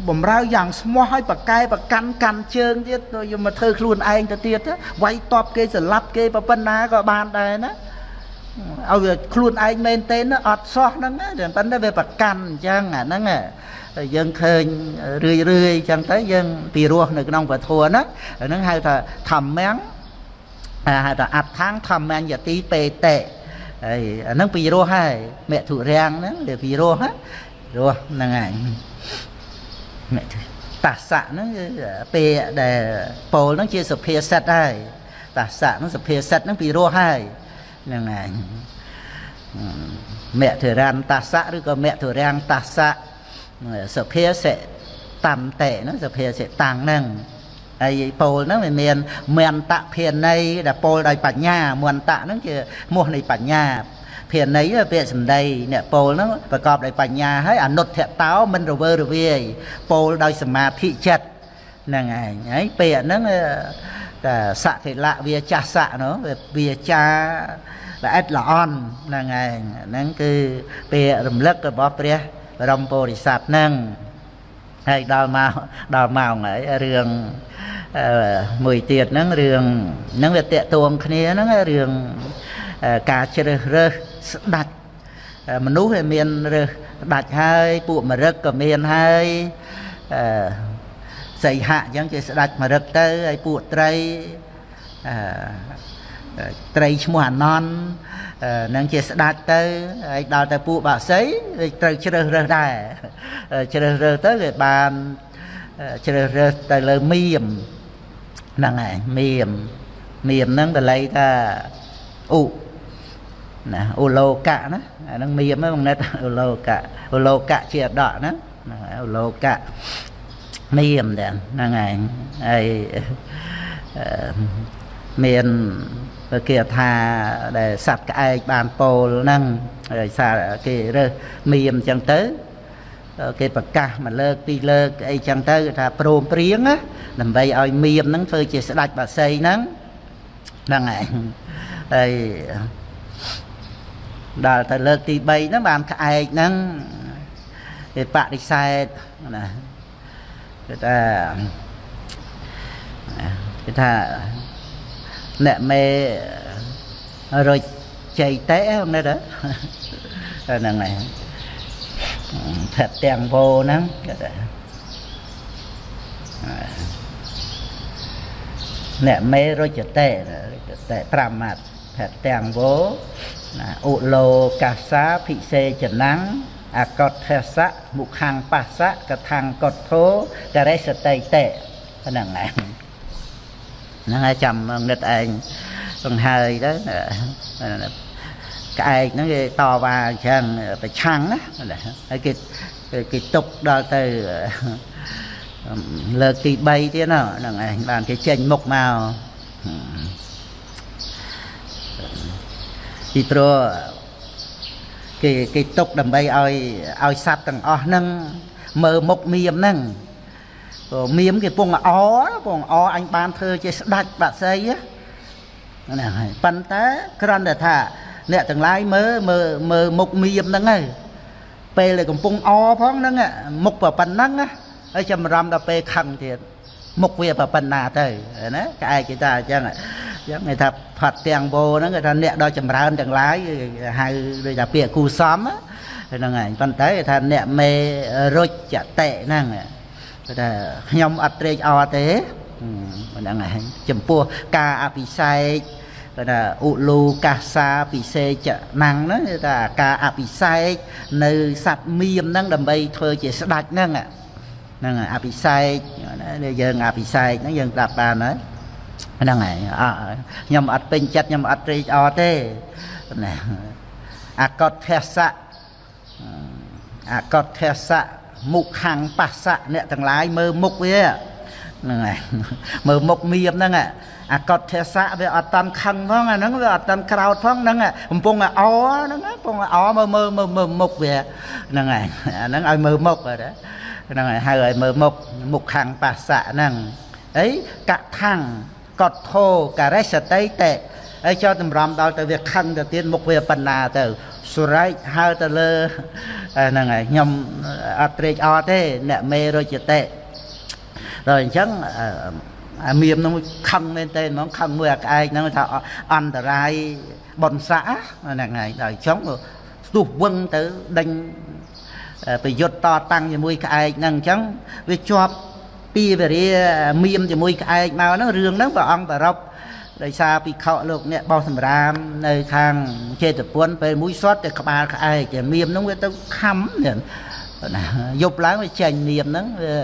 បំរើយ៉ាងស្មោះឲ្យបកែប្រកាន់កាន់ជើងទៀតយកមកធ្វើខ្លួនឯងទៅទៀតវាយតបគេស្លាប់គេប៉ុណ្ណាក៏បានដែរណាឲ្យវាខ្លួនឯងមែនទេអត់សោះហ្នឹងតែប៉ុន្តែវាប្រកាន់អញ្ចឹងអាហ្នឹងយើងឃើញរឿយរឿយអញ្ចឹងទៅយើងពីរោះនៅក្នុងពធហ្នឹងហ្នឹងហៅថាធម្មំហៅថាអដ្ឋាងធម្មញ្ញតិបេតិ ហើយអាហ្នឹងពីរោះហើយមធុរាំងហ្នឹងវាពីរោះណារោះហ្នឹងហើយមធុតាសៈហ្នឹងគឺពេលដែលពោលហ្នឹងជាសុភាសិតហើយតាសៈហ្នឹងសុភាសិតហ្នឹងពីរោះហើយហ្នឹងហើយមធុរានតាសៈឬក៏មធុរាំងតាសៈសុភាសិតាំតេហ្នឹងសុភាសិតាំងហ្នឹង ហើយពោលហ្នឹងវាមានមន្តៈភាន័យដែលពោលដោយបញ្ញាមន្តៈហ្នឹងជាមោះនៃបញ្ញាភាន័យពាក្យសម្ដីអ្នកពោលហ្នឹងប្រកបដោយបញ្ញាហើយអនុទ្ធតោមិនរវើរវាយពោលដោយសមាធិចិត្តហ្នឹងឯងហើយពាក្យហ្នឹងតែសកិលៈវាចាស់ស័កនោះវាចាល្អិតល្អន់ហ្នឹងឯងហ្នឹងគឺពាក្យរំលឹករបស់ព្រះបរមពុរិស័ទហ្នឹងហើយដល់មកដល់ម៉ោងហើយរឿង មួយទៀតហ្នឹងរឿងហ្នឹងវាតកតួងគ្នាហ្នឹងរឿងការជ្រើសរើសស្ដាច់មនុស្សវាមានរើសស្ដាច់ហើយពួកមរឹកក៏មានហើយអឺសីហៈអញ្ចឹងគេស្ដាច់មរឹកទៅហើយពួកត្រីអឺត្រីឈ្មោះអាណន់នឹងជាស្ដាច់ទៅហើយដល់ទៅពួកបាក់សីត្រូវជ្រើសរើសដែរជ្រើសរើសទៅគេបានជ្រើសរើសទៅលើមៀម ហ្នឹងហើយមៀមមៀមហ្នឹងបល័យថាឧណាឧលោកៈណាអាហ្នឹងមៀមហ្នឹងបងណិតឧលោកៈឧលោកៈជាអដកណាហ្នឹងហើយឧលោកៈមៀមដែរហ្នឹងហើយហើយមានគេថាដែលសัตว์ក្អែកបានពោលហ្នឹងហើយសារគេរើសមៀមអញ្ចឹងទៅ គេប្រកាសមួយលើកពីរលើកអីចឹងទៅថាព្រមព្រៀងណាដើម្បីឲ្យមៀមហ្នឹងធ្វើជាស្ដេចបាសីហ្នឹងហ្នឹងឯងហើយដល់ទៅលើកទី3ហ្នឹងបានក្អែកហ្នឹងគេបដិសេធណាគេថាគេថាអ្នកមេរុចចៃតេហ្នឹងណាហ្នឹងហើយ ផាត់ទាំងវោហ្នឹងគេថាអ្នកមេរុចតេតេ5ម៉ាត់ផាត់ទាំងវោណាឧឡូកាសាភិសេចនាំងអកតថសៈមុខាំងបស្សៈកថាំងកតធោករិសតិតេហ្នឹងឯងហ្នឹងហើយចាំងឹតឯងបង្ហើយទៅ ក្អែកហ្នឹងគេតវ៉ាអញ្ចឹងប្រឆាំងណាហើយគេគេទុកដល់ទៅលើកទី3ទៀតហ្នឹងឯងបានគេចេញមុខមកពីព្រោះគេគេទុកដើម្បីឲ្យឲ្យសัตว์ទាំងអស់ហ្នឹងមើលមុខមៀមហ្នឹងមៀមគេពងអពងអអញបានធ្វើជាស្ដាច់បាក់សីណាហើយប៉ុន្តែគ្រាន់តែថា អ្នកទាំងឡាយមើលមើលមើលមុខមៀមហ្នឹងហើយពេលដែលកំពុងអផងហ្នឹងមុខប៉ុណ្ណឹងហើយចម្រាំដល់ពេលខឹងទៀតមុខវាប៉ុណ្ណាទៅណាក្អែកគេថាអញ្ចឹងចឹងគេថាផាត់ទាំងបោហ្នឹងគេថាអ្នកដល់ចម្រើនទាំងឡាយហៅដូចថាពាក្យគូសំហ្នឹងហើយប៉ុន្តែគេថាអ្នកមេរុចចតិហ្នឹងគេថាខ្ញុំអត់ត្រេកអរទេហ្នឹងហើយចំពោះការអភិសេក គេថាឧលូកាសាពិសេចណាំងហ្នឹងគេថាការអភិសេកនៅសัตว์មៀមហ្នឹងដើម្បីធ្វើជាស្ដាច់ហ្នឹងហ្នឹងអភិសេកយើងអភិសេកហ្នឹងយើងប្រាប់បានហើយហ្នឹងហើយអខ្ញុំអត់ពេញចិត្តខ្ញុំអត់ត្រេកអរទេណាអកតថសៈអកតថសៈមុខខាងបស្សៈអ្នកទាំងឡាយមើលមុខវាហ្នឹងហើយមើលមុខមៀមហ្នឹង អកតថសៈវាអត់តាន់ខឹងផងអាហ្នឹងវាអត់តាន់ក្រោតផងហ្នឹងកំពុងអោហ្នឹងកំពុងអោមើលមើលមើលមុខវាហ្នឹងហើយអាហ្នឹងឲ្យមើលមុខហ្នឹងហើយហៅឲ្យមើលមុខមុខខាងបស្សៈហ្នឹងអីកថាំងកតធោការេសតិតេហើយចោតតម្រាំដល់ទៅវាខឹងទៅទៀតមុខវាបណ្ណាទៅសុរែកហើទៅលើហ្នឹងហើយខ្ញុំអត់ត្រេកអរទេអ្នកមេរុជតិដល់អញ្ចឹង អាមៀមនោះខឹងមែនទេហ្មងខឹងមួយអាក្អែកហ្នឹងថាអន្តរាយបនស័កហ្នឹងហើយដល់អញ្ចឹងស្ទុះវឹងទៅដេញប្រយុទ្ធតតាំងជាមួយក្អែកហ្នឹងអញ្ចឹងវាជាប់ពីវរាមៀមជាមួយក្អែកមកហ្នឹងរឿងហ្នឹងព្រះអង្គប្ររពដោយសារពិខុលោកអ្នកបោះសម្រាមនៅខាងចេតពុនពេលមួយសតទៅក្បាលក្អែកតែមៀមហ្នឹងវាទៅខំណាយប់ឡើងវាចេញមៀមហ្នឹងវា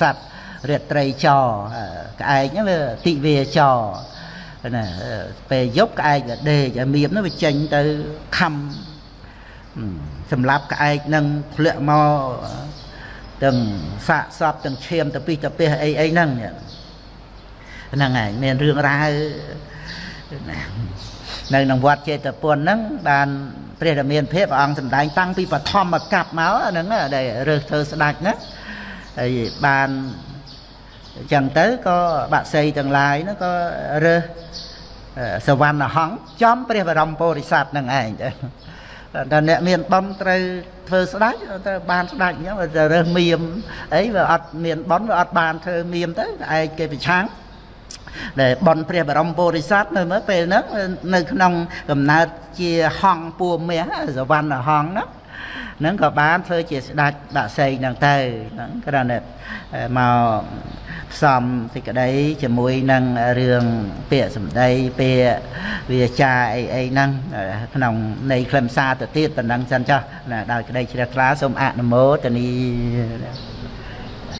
សัตว์ រាត្រីចក្អែកហ្នឹងវាទិវាចណាពេលយប់ក្អែកវាដេកឲ្យមៀមហ្នឹងវាចេញទៅខំសម្រាប់ក្អែកនឹងធ្លាក់មកទាំងសាកសពទាំងឈាមទៅពីទៅពីអីអីហ្នឹងហ្នឹងហើយមានរឿងរ៉ាវនៅក្នុងវត្តចេតពុនហ្នឹងបានព្រះរាមាភិបព្រះអង្គសម្ដែងតាំងពីបឋមកັບមកហ្នឹងដែលរើសធ្វើស្ដាច់ណាហើយបាន អញ្ចឹងទៅក៏បាក់សីទាំងឡាយហ្នឹងក៏រើសសវណ្ណហង្សចំព្រះបរមពុរិស័ទហ្នឹងឯងទៅតែអ្នកមានបំត្រូវធ្វើស្ដាច់ទៅបានស្ដាច់អញ្ចឹងទៅរើសមៀមអីវាអត់មានបំវាអត់បានធ្វើមៀមទៅឯងគេប្រឆាំងដែលបនព្រះបរមពុរិស័ទនៅមើលពេលហ្នឹងនៅក្នុងកំណើតជាហង្សពួមាសវណ្ណហង្សហ្នឹងហ្នឹងក៏បានធ្វើជាស្ដាច់ដាក់សីហ្នឹងទៅហ្នឹងគ្រាន់តែមកផ្សំសេចក្តីជាមួយនឹងរឿងពាក្យសម្ដីពាក្យវាចាអីអីហ្នឹងក្នុងនៃខ្លឹមសារទៅទៀតប៉ុណ្ណឹងសិនចុះដោយក្តីជ្រះថ្លាសូមអនុមោទនី